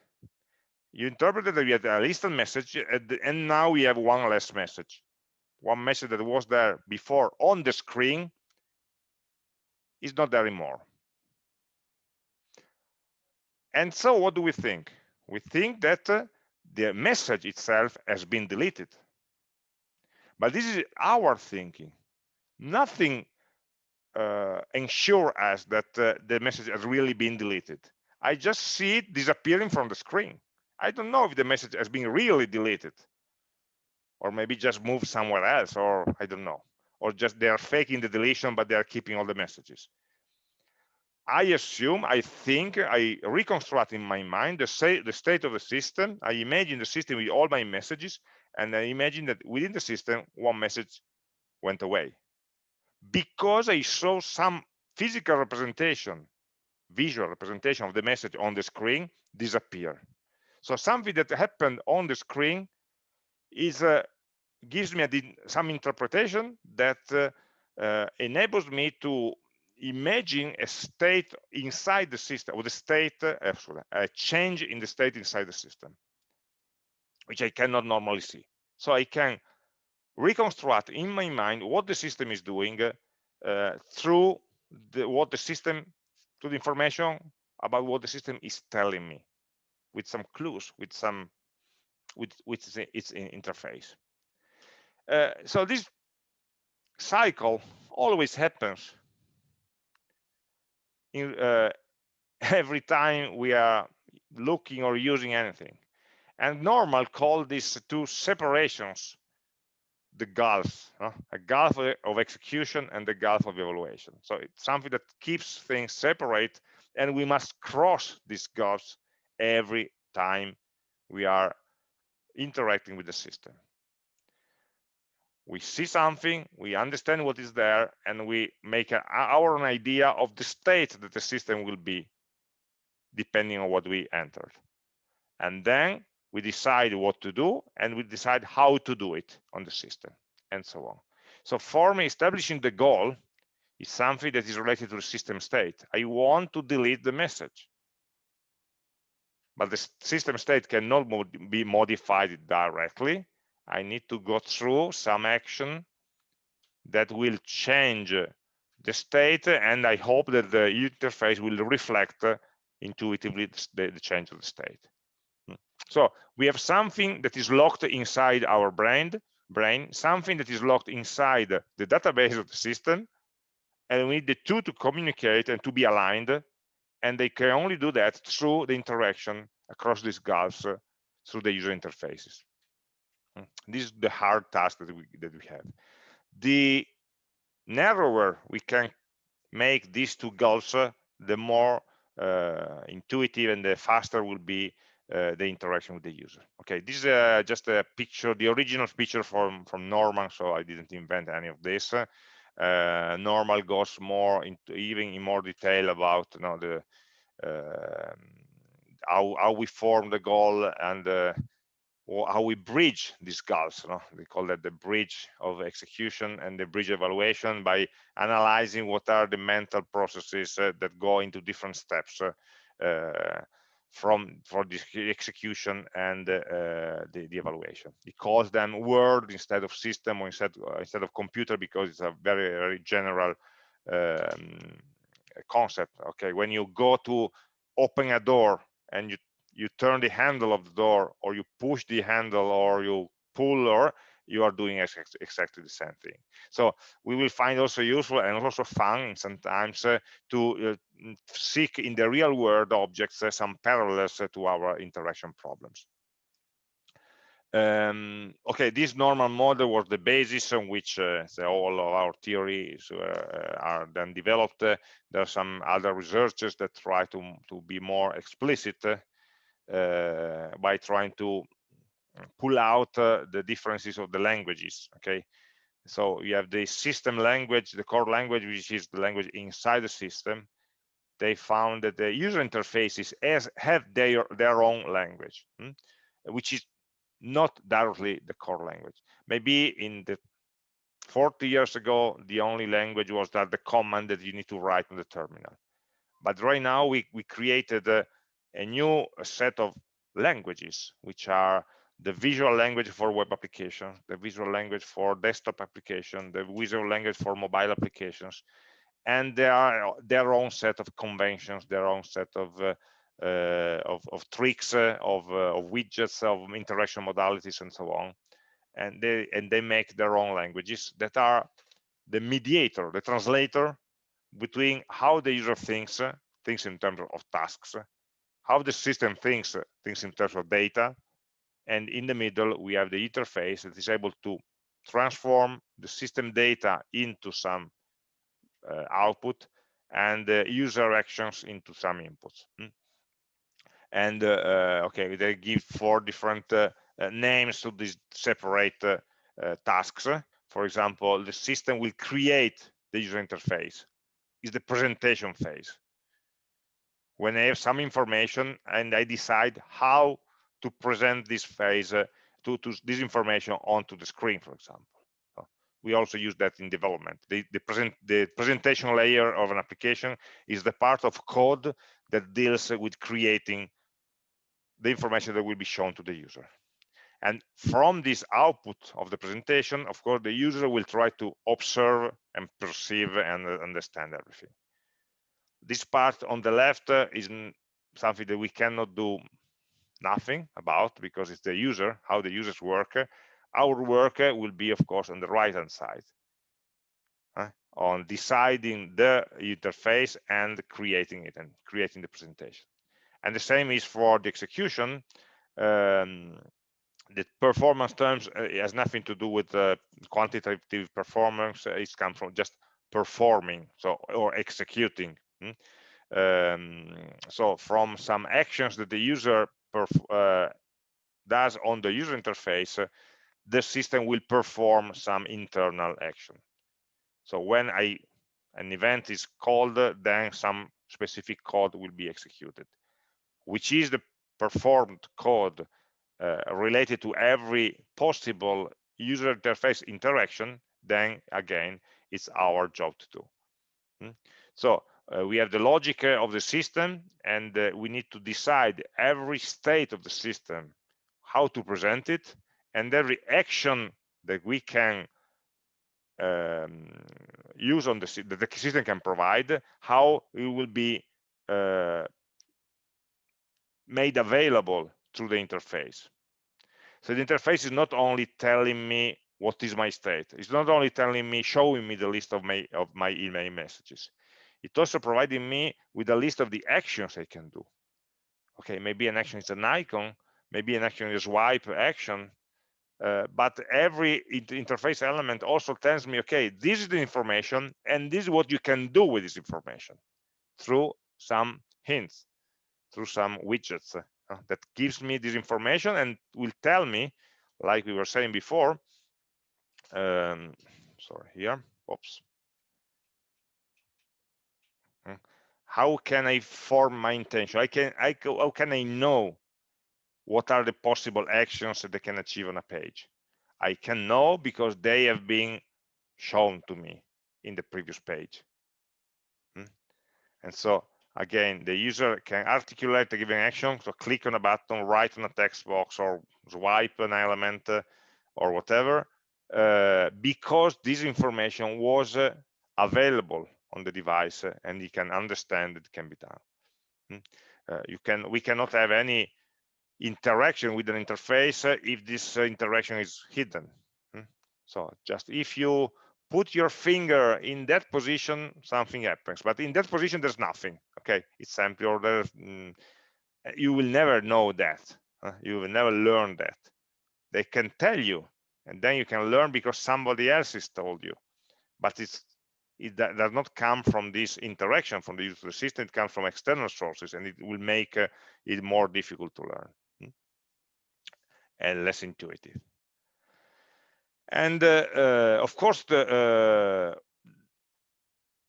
you interpreted that we had a listed message and now we have one less message one message that was there before on the screen is not there anymore and so what do we think we think that uh, the message itself has been deleted but this is our thinking. Nothing uh, ensure us that uh, the message has really been deleted. I just see it disappearing from the screen. I don't know if the message has been really deleted or maybe just moved somewhere else or I don't know or just they are faking the deletion but they are keeping all the messages. I assume, I think, I reconstruct in my mind the, say, the state of the system. I imagine the system with all my messages and I imagine that within the system, one message went away. Because I saw some physical representation, visual representation of the message on the screen disappear. So something that happened on the screen is uh, gives me a, some interpretation that uh, uh, enables me to imagine a state inside the system, or the state, uh, a change in the state inside the system which I cannot normally see. So I can reconstruct in my mind what the system is doing uh, through the, what the system, to the information about what the system is telling me with some clues, with some, with, with its interface. Uh, so this cycle always happens in uh, every time we are looking or using anything and Norman call these two separations the gulf, uh, a gulf of execution and the gulf of evaluation. So it's something that keeps things separate and we must cross these gulfs every time we are interacting with the system. We see something, we understand what is there, and we make a, our own idea of the state that the system will be depending on what we entered. And then we decide what to do and we decide how to do it on the system and so on. So for me, establishing the goal is something that is related to the system state. I want to delete the message. But the system state cannot mod be modified directly. I need to go through some action that will change the state and I hope that the interface will reflect intuitively the, the change of the state. So we have something that is locked inside our brain, brain, something that is locked inside the database of the system, and we need the two to communicate and to be aligned, and they can only do that through the interaction across these gulfs uh, through the user interfaces. Hmm. This is the hard task that we that we have. The narrower we can make these two goals, uh, the more uh, intuitive and the faster will be uh, the interaction with the user. Okay, this is uh, just a picture, the original picture from from Norman, so I didn't invent any of this. Uh, Norman goes more into even in more detail about you know the um, how how we form the goal and uh, how we bridge these gaps. Know? We call that the bridge of execution and the bridge evaluation by analyzing what are the mental processes uh, that go into different steps. Uh, from for the execution and uh, the, the, evaluation. It calls them word instead of system or instead uh, instead of computer because it's a very very general um, concept. Okay, when you go to open a door and you you turn the handle of the door or you push the handle or you pull or you are doing exactly the same thing. So we will find also useful and also fun sometimes uh, to uh, seek in the real world objects uh, some parallels uh, to our interaction problems. Um, okay, this Norman model was the basis on which uh, all of our theories uh, are then developed. there are some other researchers that try to, to be more explicit by trying to pull out uh, the differences of the languages okay? So you have the system language the core language which is the language inside the system. They found that the user interfaces has have their their own language hmm? which is not directly the core language. Maybe in the 40 years ago the only language was that the command that you need to write on the terminal. But right now we we created a, a new set of languages which are the visual language for web applications, the visual language for desktop application, the visual language for mobile applications, and there are their own set of conventions, their own set of uh, uh, of, of, tricks, uh, of, uh, of, widgets, of interaction modalities, and so on. And they and they make their own languages that are the mediator, the translator between how the user thinks, uh, thinks in terms of tasks, how the system thinks, uh, thinks in terms of data, and in the middle we have the interface that is able to transform the system data into some uh, output and uh, user actions into some inputs hmm? and uh, uh, okay they give four different uh, names to these separate tasks. For example the system will create the user interface. Is the presentation phase when I have some information and I decide how to present this phase uh, to, to this information onto the screen, for example. So we also use that in development. The, the, present, the presentation layer of an application is the part of code that deals with creating the information that will be shown to the user. And from this output of the presentation, of course, the user will try to observe and perceive and understand everything. This part on the left uh, is something that we cannot do nothing about because it's the user, how the users work. Our work will be, of course, on the right-hand side uh, on deciding the interface and creating it and creating the presentation. And the same is for the execution. Um, the performance terms uh, has nothing to do with uh, quantitative performance. Uh, it's come from just performing, so or executing. Hmm? Um, so from some actions that the user uh, does on the user interface, uh, the system will perform some internal action. So when I an event is called, then some specific code will be executed, which is the performed code uh, related to every possible user interface interaction, then again, it's our job to do. Hmm? So uh, we have the logic uh, of the system and uh, we need to decide every state of the system, how to present it, and every action that we can um, use on the that the system can provide, how it will be uh, made available through the interface. So the interface is not only telling me what is my state. It's not only telling me, showing me the list of my of my email messages. It's also providing me with a list of the actions I can do. Okay, maybe an action is an icon, maybe an action is swipe action, uh, but every interface element also tells me, okay, this is the information and this is what you can do with this information through some hints, through some widgets uh, that gives me this information and will tell me, like we were saying before, um, sorry, here, oops. Hmm, how can I form my intention? I can, I, how can I know what are the possible actions that they can achieve on a page i can know because they have been shown to me in the previous page hmm? and so again the user can articulate a given action so click on a button write on a text box or swipe an element uh, or whatever uh, because this information was uh, available on the device and you can understand it can be done hmm? uh, you can we cannot have any interaction with an interface if this uh, interaction is hidden. Hmm? So just if you put your finger in that position, something happens. But in that position, there's nothing. Okay, it's empty or there. Mm, you will never know that. You will never learn that. They can tell you, and then you can learn because somebody else has told you. But it's it does not come from this interaction from the user system. It comes from external sources, and it will make uh, it more difficult to learn and less intuitive. And uh, uh, of course, the uh,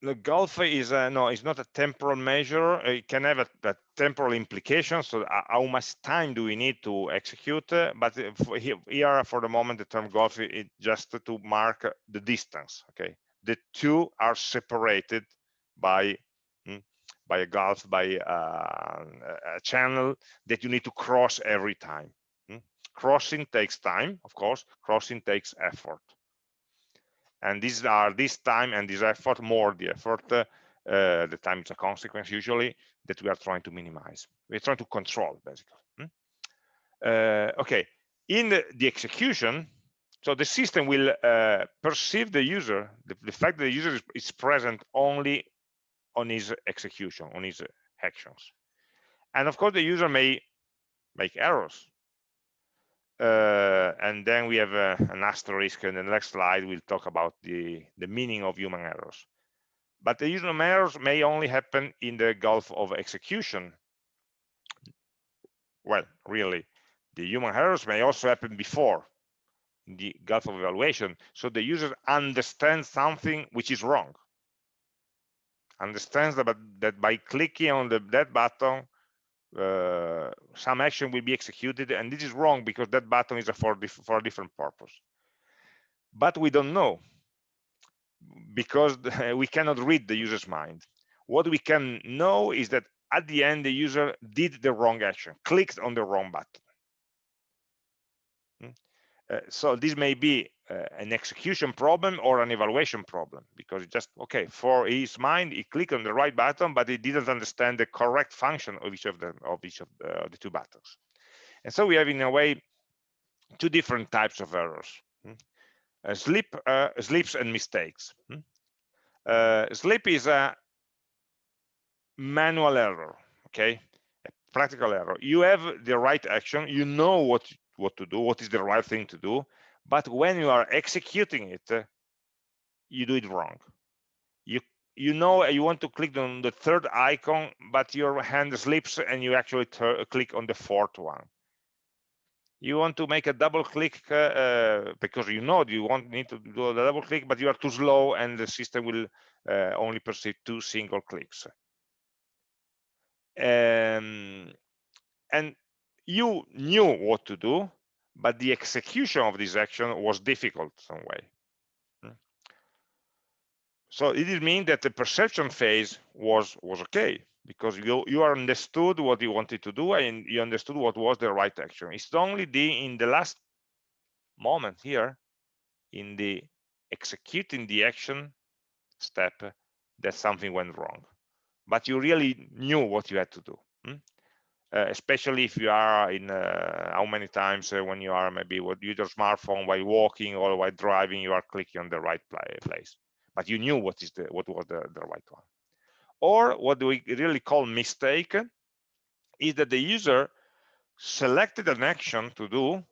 the GULF is uh, no, it's not a temporal measure. It can have a, a temporal implication. So how much time do we need to execute? Uh, but for here, for the moment, the term GULF is just to mark the distance. Okay, the two are separated by hmm, by a gulf, by uh, a channel that you need to cross every time crossing takes time of course. Crossing takes effort. And these are this time and this effort more the effort uh, uh, the time is a consequence usually that we are trying to minimize. We're trying to control basically hmm? uh, okay. In the, the, execution so the system will uh, perceive the user the, the, fact that the user is, is present only on his execution on his actions. And of course the user may make errors. Uh, and then we have uh, an asterisk in the next slide. We'll talk about the the meaning of human errors. But the human errors may only happen in the gulf of execution. Well really the human errors may also happen before the gulf of evaluation so the user understands something which is wrong. Understands that, that by clicking on the that button uh, some action will be executed and this is wrong because that button is for, for a different purpose. But we don't know because we cannot read the user's mind. What we can know is that at the end the user did the wrong action clicked on the wrong button so this may be uh, an execution problem or an evaluation problem because it just okay for his mind he clicked on the right button but he didn't understand the correct function of each of them of each of the, the two buttons and so we have in a way two different types of errors hmm? uh, slip uh, slips and mistakes hmm? uh, slip is a manual error okay a practical error you have the right action you know what what to do what is the right thing to do but when you are executing it you do it wrong. You you know you want to click on the third icon but your hand slips and you actually click on the fourth one. You want to make a double click uh, uh, because you know you want need to do a double click but you are too slow and the system will uh, only perceive two single clicks. Um, and you knew what to do but the execution of this action was difficult some way hmm. so it did mean that the perception phase was was okay because you you understood what you wanted to do and you understood what was the right action it's only the in the last moment here in the executing the action step that something went wrong but you really knew what you had to do hmm? Uh, especially if you are in uh, how many times uh, when you are maybe with your smartphone while walking or while driving you are clicking on the right place but you knew what is the what was the, the right one or what we really call mistake is that the user selected an action to do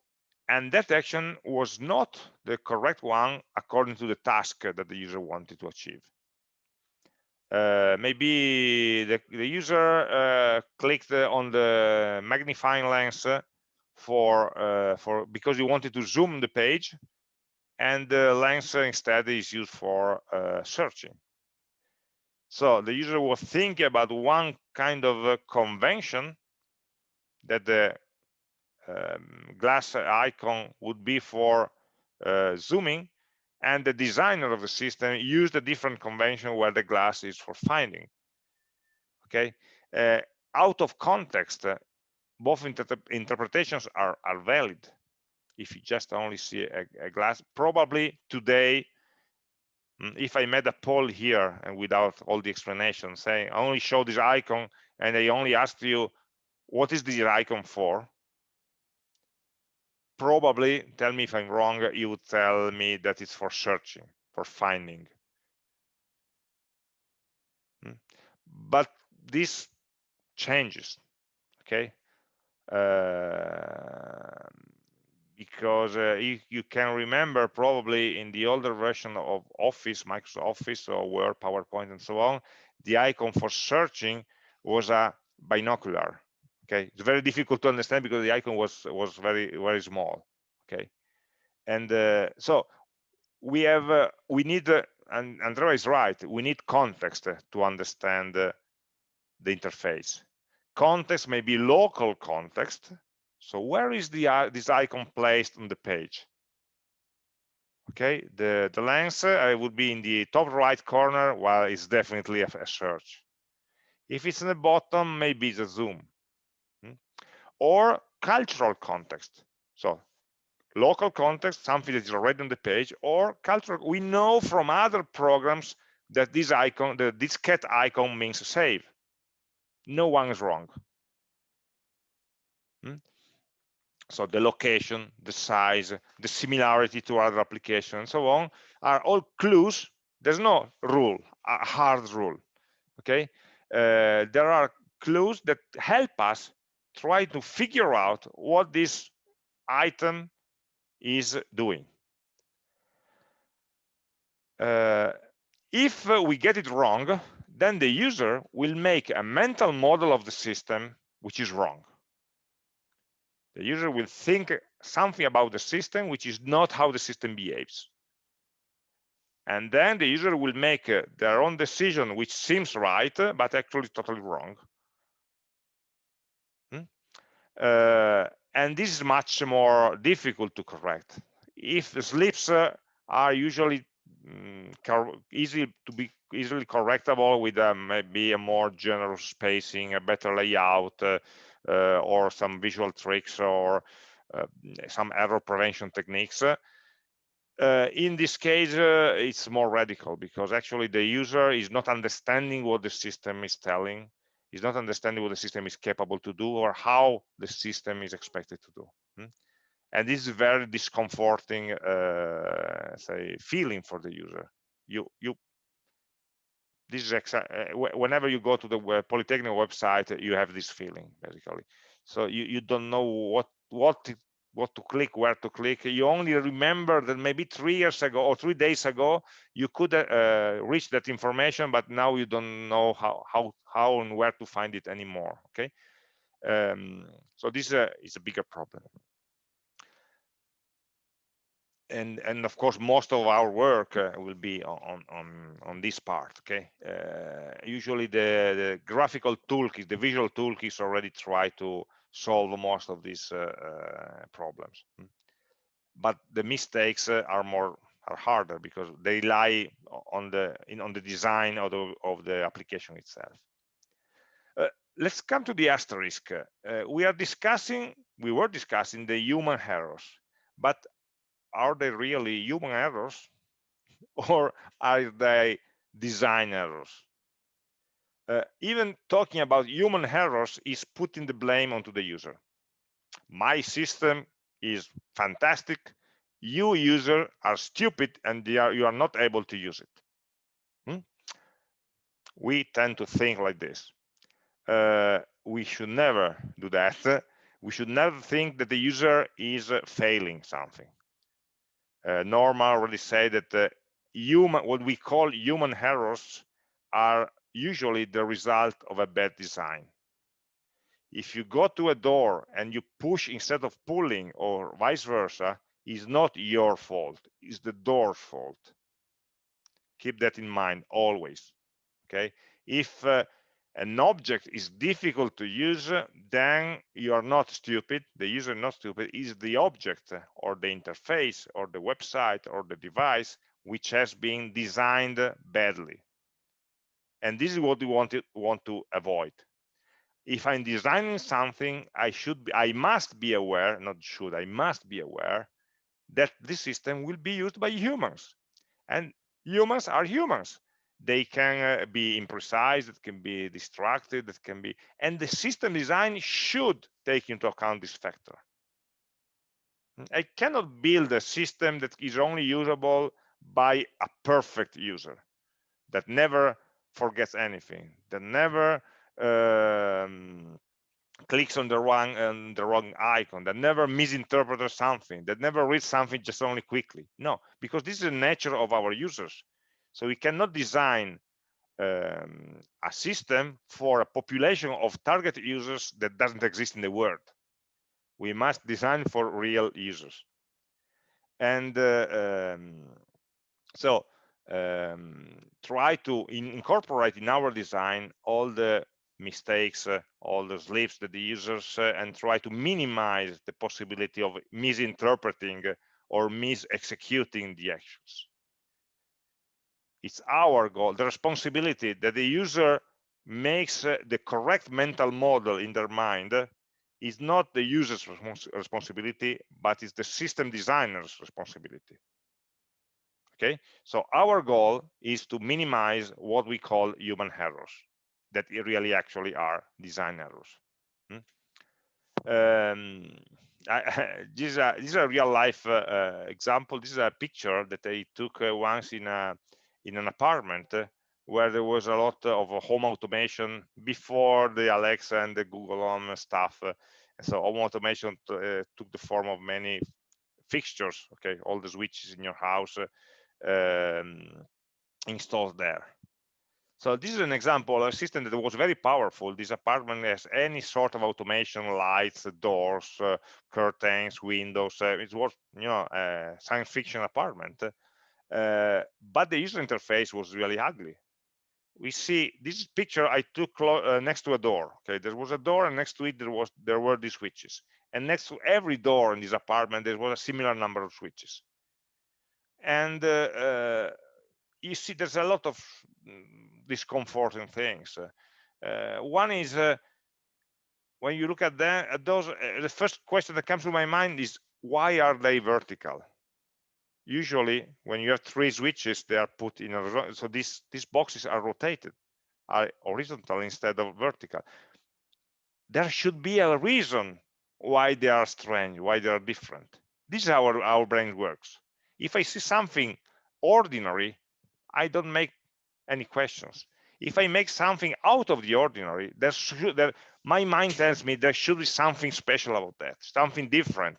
and that action was not the correct one according to the task that the user wanted to achieve. Uh, maybe the, the user uh, clicked on the magnifying lens for uh, for because you wanted to zoom the page and the lens instead is used for uh, searching. So the user was thinking about one kind of convention that the um, glass icon would be for uh, zooming, and the designer of the system used a different convention where the glass is for finding. Okay, uh, out of context, uh, both inter interpretations are, are valid. If you just only see a, a glass, probably today Mm, if I made a poll here and without all the explanation saying I only show this icon and I only asked you what is this icon for probably tell me if I'm wrong you would tell me that it's for searching for finding. Mm, but this changes okay? Uh, because uh, if you can remember probably in the older version of Office, Microsoft Office or Word, PowerPoint and so on, the icon for searching was a binocular. Okay, it's very difficult to understand because the icon was was very very small. Okay, and uh, so we have uh, we need uh, and Andrea is right. We need context to understand uh, the interface. Context may be local context, so where is the uh, this icon placed on the page? Okay, the, the lens uh, would be in the top right corner, while it's definitely a, a search. If it's in the bottom, maybe it's a zoom. Or cultural context. So local context, something that is already on the page, or cultural. We know from other programs that this icon, the diskette icon means save. No one is wrong. Hmm? so the location the size the similarity to other applications and so on are all clues there's no rule a hard rule okay uh, there are clues that help us try to figure out what this item is doing uh, if we get it wrong then the user will make a mental model of the system which is wrong the user will think something about the system, which is not how the system behaves. And then the user will make uh, their own decision, which seems right, but actually totally wrong. Uh, and this is much more difficult to correct. If the slips uh, are usually um, easy to be easily correctable with uh, maybe a more generous spacing, a better layout, uh, uh, or some visual tricks or uh, some error prevention techniques. In this case, it's more radical because actually the user is not understanding what the system is telling, is not understanding what the system is capable to do or how the system is expected to do. Hmm? And this is very discomforting, uh, say, feeling for the user. You you this is uh, whenever you go to the polytechnic website you have this feeling basically so you, you don't know what what what to click, where to click. You only remember that maybe three years ago or three days ago, you could uh, reach that information, but now you don't know how, how, how and where to find it anymore, okay? Um, so this is a, is a bigger problem. And, and of course, most of our work uh, will be on, on, on this part, okay? Uh, usually the, the graphical toolkit, the visual toolkits already try to solve most of these uh, uh, problems hmm. but the mistakes uh, are more are harder because they lie on the in on the design of the of the application itself. Uh, let's come to the asterisk. Uh, we are discussing we were discussing the human errors but are they really human errors or are they design errors uh, even talking about human errors is putting the blame onto the user. My system is fantastic. You user are stupid and are, you are not able to use it. Hmm? We tend to think like this. Uh, we should never do that. We should never think that the user is uh, failing something. Uh, Norman already said that uh, human, what we call human errors are usually the result of a bad design. If you go to a door and you push instead of pulling or vice versa, is not your fault, it's the door's fault. Keep that in mind always, okay? If uh, an object is difficult to use, then you are not stupid, the user not stupid, is the object or the interface or the website or the device which has been designed badly and this is what we want to want to avoid. If i'm designing something i should be i must be aware not should i must be aware that this system will be used by humans. And humans are humans. They can uh, be imprecise it can be distracted it can be and the system design should take into account this factor. I cannot build a system that is only usable by a perfect user that never forgets anything that never um, clicks on the wrong on the wrong icon that never misinterprets something that never reads something just only quickly. No because this is the nature of our users. So we cannot design um, a system for a population of target users that doesn't exist in the world. We must design for real users. And uh, um, so um, try to in incorporate in our design all the mistakes, uh, all the slips that the users, uh, and try to minimize the possibility of misinterpreting or mis-executing the actions. It's our goal, the responsibility that the user makes uh, the correct mental model in their mind is not the user's respons responsibility, but it's the system designer's responsibility okay so our goal is to minimize what we call human errors that really actually are design errors hmm? um, I, this, is a, this is a real life uh, uh, example this is a picture that I took uh, once in a in an apartment uh, where there was a lot of home automation before the Alexa and the Google Home stuff. Uh, so home automation uh, took the form of many fixtures, okay, all the switches in your house, um, installed there. So this is an example of a system that was very powerful. This apartment has any sort of automation, lights, doors, uh, curtains, windows. Uh, it was, you know, a science fiction apartment. Uh, but the user interface was really ugly. We see this picture I took uh, next to a door. Okay, there was a door, and next to it there was there were these switches. And next to every door in this apartment there was a similar number of switches and uh, uh, you see there's a lot of mm, discomforting things. Uh, one is when you look at that at those the first question that comes to my mind is why are they vertical? Usually when you have three switches they are put in a so these these boxes are rotated are horizontal instead of vertical. There should be a reason why they are strange why they are different. This is how our, our brain works if I see something ordinary, I don't make any questions. If I make something out of the ordinary, there should, there, my mind tells me there should be something special about that, something different.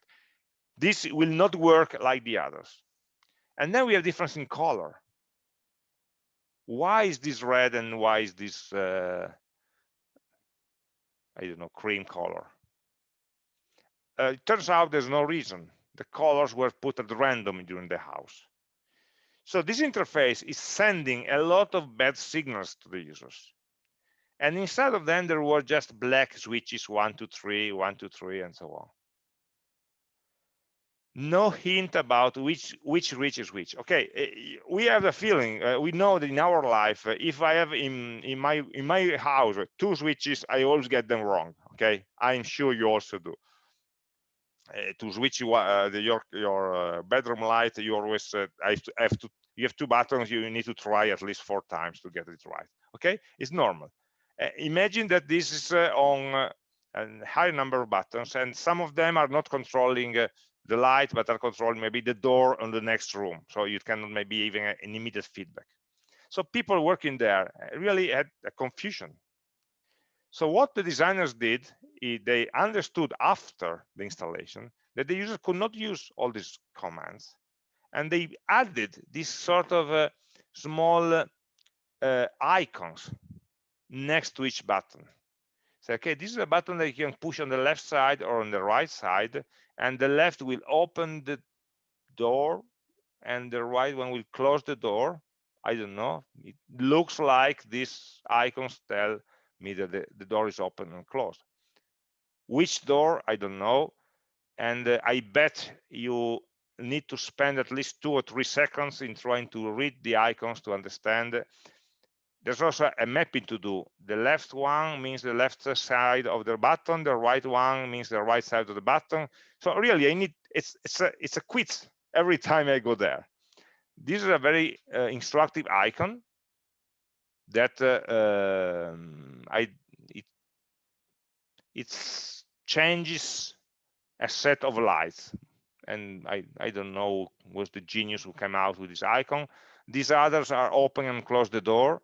this will not work like the others and then we have difference in color why is this red and why is this uh, I don't know cream color uh, it turns out there's no reason the colors were put at random during the house. So this interface is sending a lot of bad signals to the users. And inside of them there were just black switches one two three one two three and so on. No hint about which which reach is which. Okay eh, we have a feeling uh, we know that in our life uh, if i have in in my in my house two switches i always get them wrong okay? I'm sure you also do to switch uh, the, your your uh, bedroom light you always uh, have, to, have to you have two buttons you need to try at least four times to get it right okay it's normal imagine that this is on a high number of buttons and some of them are not controlling the light, but are controlling maybe the door on the next room. So you can maybe even an immediate feedback. So people working there uh, really had a confusion. So what the designers did, they understood after the installation that the user could not use all these commands. And they added this sort of uh, small uh, icons next to each button. So, okay, this is a button that you can push on the left side or on the right side, and the left will open the door and the right one will close the door i don't know it looks like these icons tell me that the, the door is open and closed which door i don't know and uh, i bet you need to spend at least two or three seconds in trying to read the icons to understand there's also a mapping to do. The left one means the left side of the button, the right one means the right side of the button. So really, I need it's it's a it's a quiz every time I go there. This is a very uh, instructive icon that uh, um, I it changes a set of lights, and I I don't know was the genius who came out with this icon. These others are open and close the door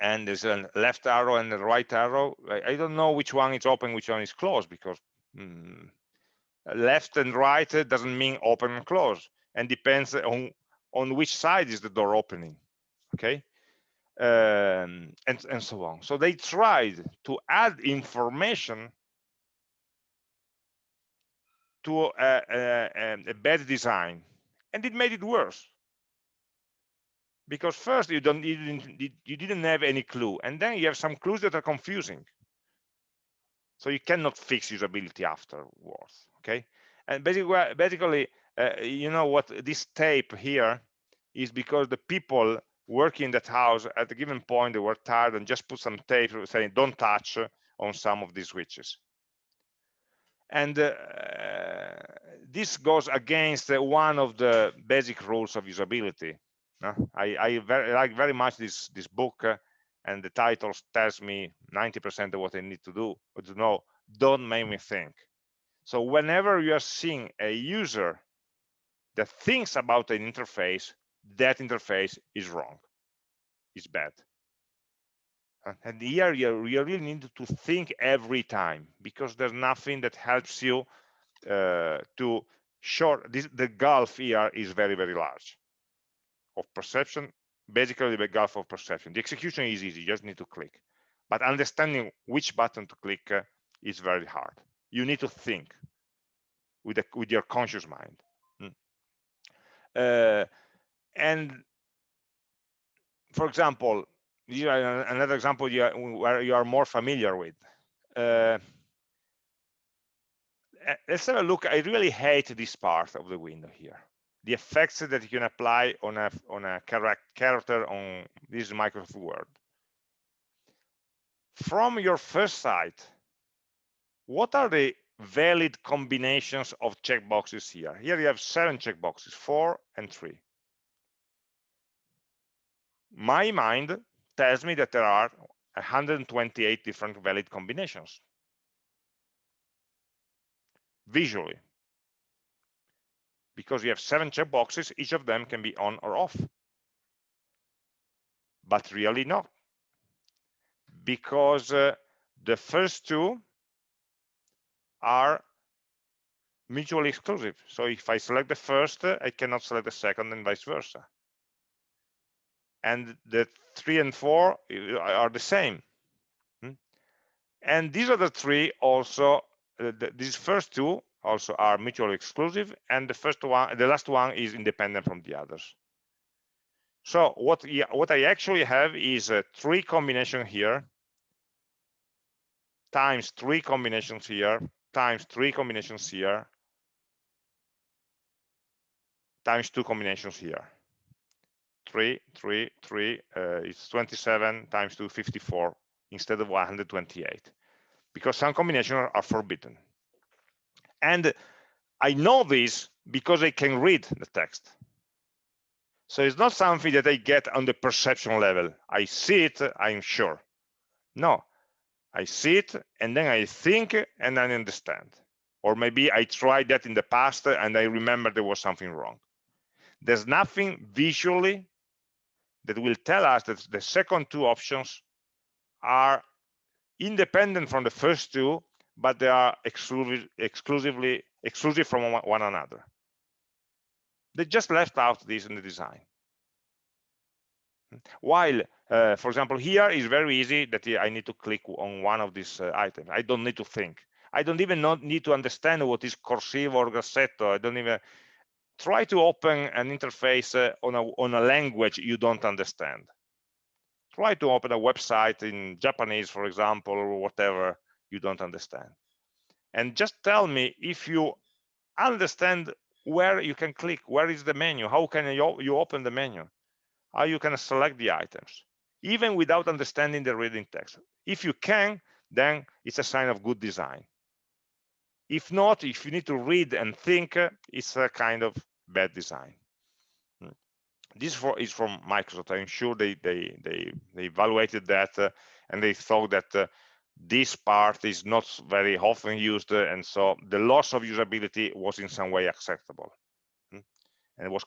and there's a left arrow and a right arrow. I, don't know which one is open, which one is closed because mm, left and right doesn't mean open and close and depends on on which side is the door opening okay um, and and so on. So they tried to add information to a, a, a bad design and it made it worse. Because first you don't you didn't, you didn't have any clue and then you have some clues that are confusing. So you cannot fix usability afterwards okay? And basically basically uh, you know what this tape here is because the people working in that house at a given point they were tired and just put some tape saying don't touch on some of these switches and uh, this goes against one of the basic rules of usability I, I very, like very much this this book, uh, and the title tells me 90% of what I need to do to know. Don't make me think. So whenever you are seeing a user that thinks about an interface, that interface is wrong, is bad. And here you, really need to think every time because there's nothing that helps you uh, to short. This, the gulf here is very very large of perception, basically the gulf of perception. The execution is easy, you just need to click. But understanding which button to click uh, is very hard. You need to think with, with your conscious mind. Mm. Uh, and for example, another example you are, where you are more familiar with. Uh, let's have a look. I really hate this part of the window here the effects that you can apply on a on a character on this Microsoft Word. From your first site, what are the valid combinations of checkboxes here? Here you have seven checkboxes, four and three. My mind tells me that there are 128 different valid combinations visually because you have seven checkboxes, each of them can be on or off. But really not, because uh, the first two are mutually exclusive. So if I select the first, I cannot select the second and vice versa. And the three and four uh, are the same. Hmm? And these other three also, uh, these first two also are mutually exclusive, and the first one, the last one is independent from the others. So what, what I actually have is a three combination here, times three combinations here, times three combinations here, times two combinations here. Three, three, three, uh, it's 27 times 2, 54 instead of 128 because some combinations are forbidden. And I know this because I can read the text. So it's not something that I get on the perception level. I see it, I'm sure. No, I see it and then I think and I understand. Or maybe I tried that in the past and I remember there was something wrong. There's nothing visually that will tell us that the second two options are independent from the first two, but they are exclusive, exclusively exclusive from one another. They just left out this in the design. While, uh, for example, here is very easy that I need to click on one of these uh, items. I don't need to think. I don't even need to understand what is cursive or grassetto. I don't even try to open an interface uh, on, a, on a language you don't understand. Try to open a website in Japanese, for example, or whatever you don't understand. And just tell me if you understand where you can click, where is the menu, how can you, you open the menu, how you can select the items, even without understanding the reading text. If you can, then it's a sign of good design. If not, if you need to read and think, it's a kind of bad design. Hmm. This is from Microsoft. I'm sure they they they, they evaluated that uh, and they thought that uh, this part is not very often used, uh, and so the loss of usability was in some way acceptable, hmm. and it was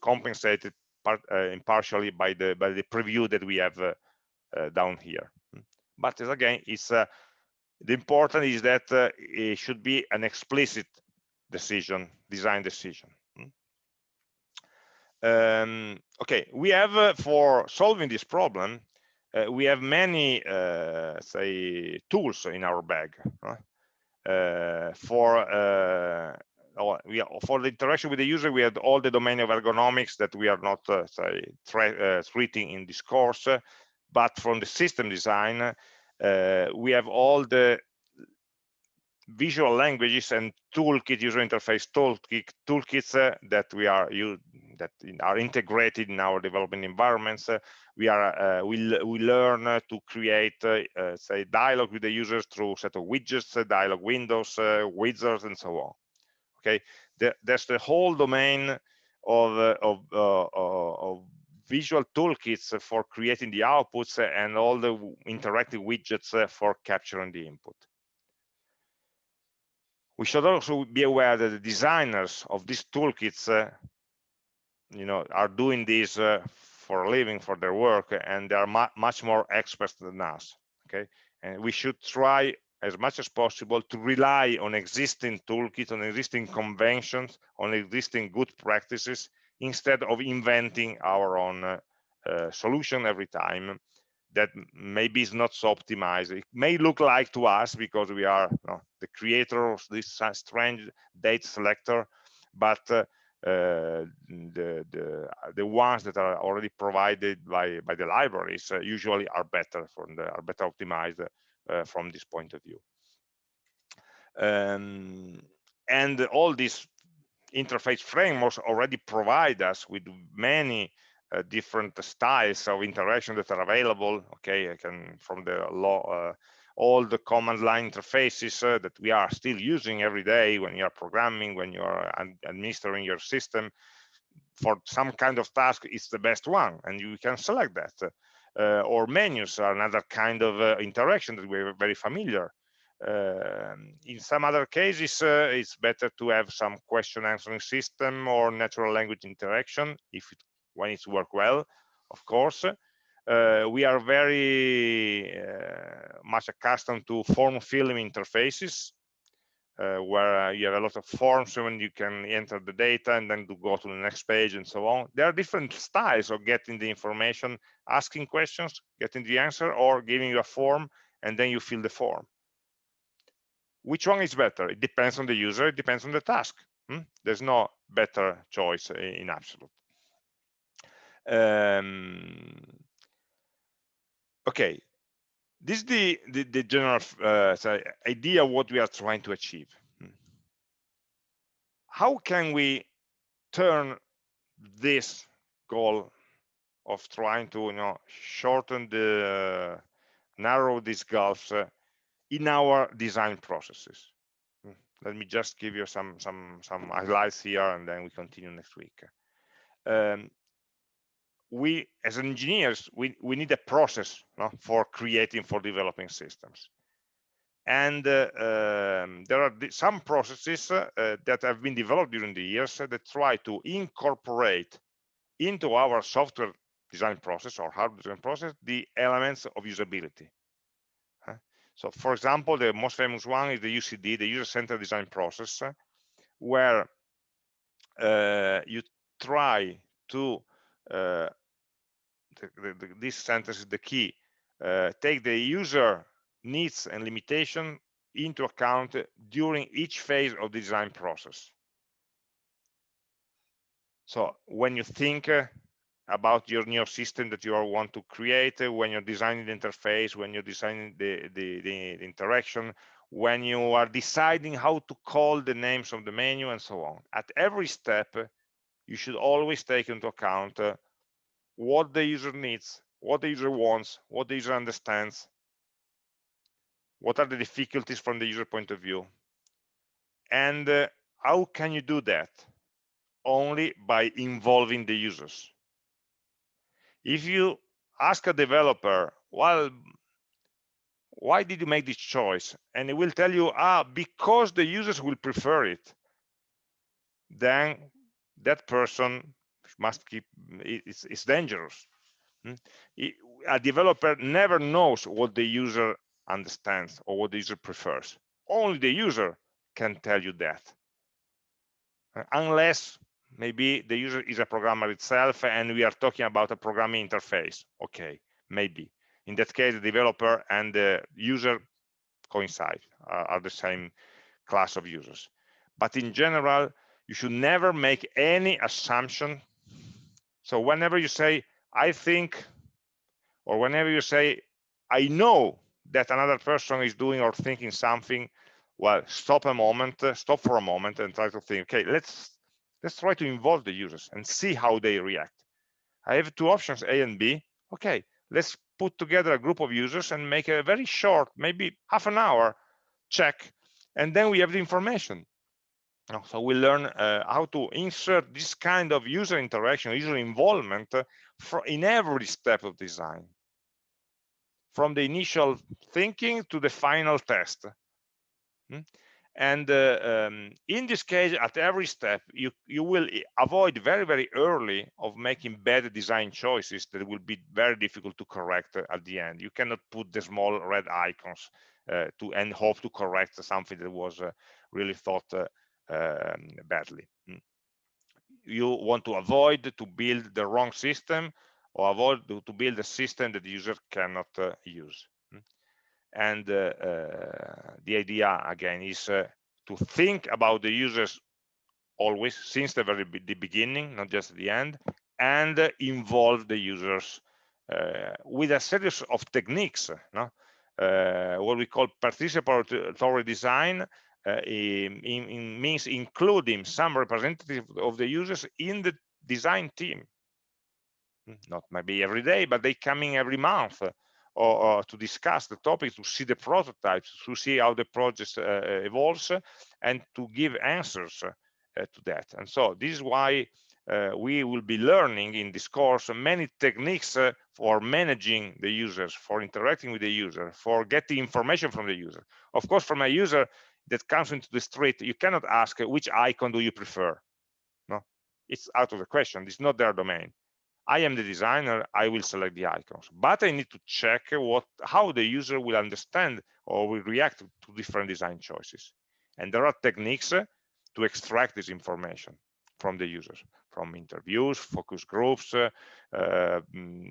compensated part, uh, partially by the by the preview that we have uh, uh, down here. Hmm. But again, it's the important is that uh, it should be an explicit decision design decision hmm? um, okay we have uh, for solving this problem uh, we have many uh, say tools in our bag uh, for uh, we are, for the interaction with the user we have all the domain of ergonomics that we are not say treating in this course but from the system design we have all the visual languages and toolkit user interface toolkit toolkits uh, that we are you that are integrated in our development environments. Uh, we are uh, we, we learn uh, to create uh, say dialogue with the users through set of widgets dialogue windows wizards and so on. Okay? The, there's the whole domain of of, of visual toolkits for creating the outputs and all the interactive widgets for capturing the input. We should also be aware that the designers of these toolkits, uh, you know, are doing this uh, for a living, for their work, and they are mu much more experts than us. Okay, and we should try as much as possible to rely on existing toolkits, on existing conventions, on existing good practices, instead of inventing our own uh, solution every time that maybe is not so optimized. It may look like to us because we are you know, the creator of this strange date selector, but uh, uh, the, the the ones that are already provided by by the libraries uh, usually are better from the are better optimized uh, from this point of view. Um, and all these interface frameworks already provide us with many uh, different styles of interaction that are available. Okay, I can from the law, uh, all the command line interfaces uh, that we are still using every day when you're programming, when you're administering your system. For some kind of task, it's the best one, and you can select that. Uh, or menus are another kind of uh, interaction that we're very familiar um, in some other cases, uh, it's better to have some question answering system or natural language interaction if it, when it's work well, of course. Uh, we are very uh, much accustomed to form filling interfaces. uh, where you have a lot of forms when you can enter the data and then to go to the next page and so on. There are different styles of getting the information, asking questions, getting the answer, or giving you a form and then you fill the form. Which one is better? It depends on the user, it depends on the task. Hmm? There's no better choice in absolute. Um, okay, this is the, the, the general uh, idea what we are trying to achieve. Hmm. How can we turn this goal of trying to you know shorten the uh, narrow these gulfs uh, in our design processes. Hmm. let me just give you some some some highlights here and then we continue next week. Um, we as engineers we we need a process no, for creating for developing systems. And uh, um, there are some processes uh, that have been developed during the years that try to incorporate into our software design process or hardware design process the elements of usability so for example the most famous one is the ucd the user-centered design process where uh, you try to uh, the, the, this sentence is the key uh, take the user needs and limitation into account during each phase of the design process. So when you think uh, about your new system that you want to create uh, when you're designing the interface when you're designing the, the, the, interaction when you are deciding how to call the names of the menu and so on. At every step you should always take into account uh, what the user needs what the user wants what the user understands what are the difficulties from the user point of view. And uh, how can you do that? Only by involving the users if you ask a developer well why did you make this choice? And it will tell you ah because the users will prefer it then that person must keep it's, it's dangerous. Hmm? a developer never knows what the user understands or what the user prefers. Only the user can tell you that. Unless maybe the user is a programmer itself and we are talking about a programming interface. Okay maybe. In that case the developer and the user coincide uh, are the same class of users. But in general you should never make any assumption. So whenever you say i think or whenever you say i know that another person is doing or thinking something well stop a moment stop for a moment and try to think okay let's let's try to involve the users and see how they react. I have two options a and b. Okay let's put together a group of users and make a very short maybe half an hour check and then we have the information. So we learn uh, how to insert this kind of user interaction user involvement uh, for in every step of design. From the initial thinking to the final test. Hmm? And uh, um, in this case at every step you you will avoid very very early of making bad design choices that will be very difficult to correct at the end. You cannot put the small red icons uh, to and hope to correct something that was uh, really thought uh, um, badly. Mm. you want to avoid to build the wrong system or avoid to, to build a system that the user cannot uh, use and uh, uh, the idea again is uh, to think about the users always since the very the beginning not just at the end and involve the users with a series of techniques no? what we call participatory design uh, in, in, means including some representative of the users in the design team. Hmm, not maybe every day, but they come in every month or, or, to discuss the topic, to see the prototypes, to see how the project uh, evolves, and to give answers uh, to that. And so this is why uh, we will be learning in this course many techniques uh, for managing the users, for interacting with the user, for getting information from the user. Of course, from a user that comes into the street, you cannot ask uh, which icon do you prefer. No, it's out of the question. It's not their domain. I am the designer, I will select the icons, but I need to check what how the user will understand or will react to different design choices. and there are techniques to extract this information from the users from interviews focus groups uh, uh,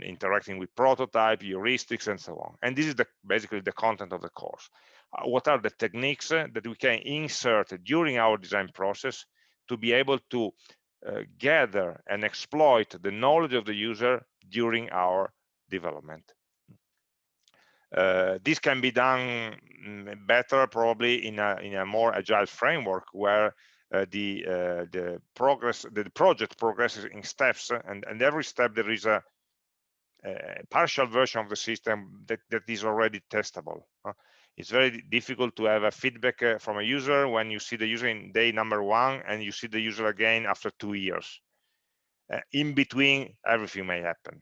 interacting with prototype heuristics and so on and this is the basically the content of the course uh, what are the techniques that we can insert during our design process to be able to uh, gather and exploit the knowledge of the user during our development. Uh, this can be done mm, better probably in a, in a more agile framework where uh, the uh, the progress the project progresses in steps and and every step there is a, a partial version of the system that, that is already testable it's very difficult to have a feedback uh, from a user when you see the user in day number one and you see the user again after two years. Uh, in between, everything may happen.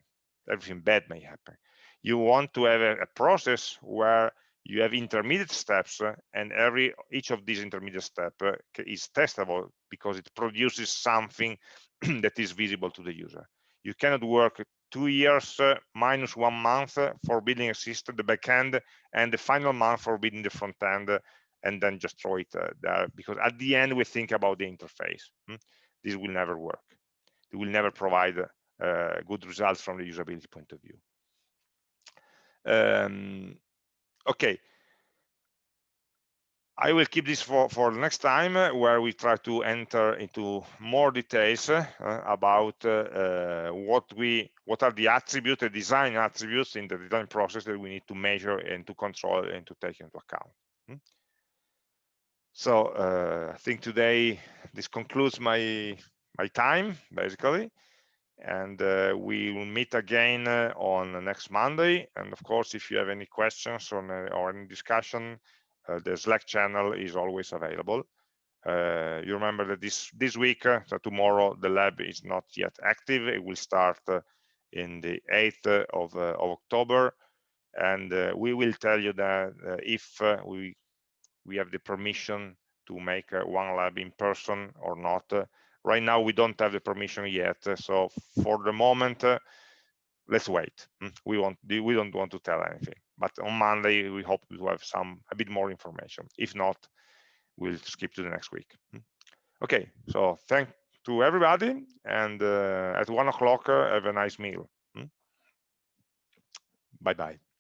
Everything bad may happen. You want to have a, a process where you have intermediate steps uh, and every each of these intermediate steps uh, is testable because it produces something that is visible to the user. You cannot work two years uh, minus one month for building a system, the backend, and the final month for building the front end, and then just throw it uh, there. Because at the end, we think about the interface. Hmm? This will never work. It will never provide uh, good results from the usability point of view. Um, okay, I will keep this for, for next time uh, where we try to enter into more details uh, about uh, uh, what we what are the attributes, the design attributes in the design process that we need to measure and to control and to take into account. Hmm? So uh, I think today this concludes my my time basically and uh, we will meet again on next Monday and of course if you have any questions or, or any discussion uh, Uh, the Slack channel is always available. Uh, you remember that this this week, uh, so tomorrow, the lab is not yet active. It will start uh, in the 8th uh, of, of October, and we will tell you that if we we have the permission to make one lab in person or not. right now, we don't have the permission yet. So for the moment, let's wait. Hmm, we want we don't want to tell anything but on Monday we hope to have some a bit more information. If not, we'll skip to the next week. Hmm. Okay, so thank to everybody, and uh, at one o'clock uh, have a nice meal. Hmm. Bye bye.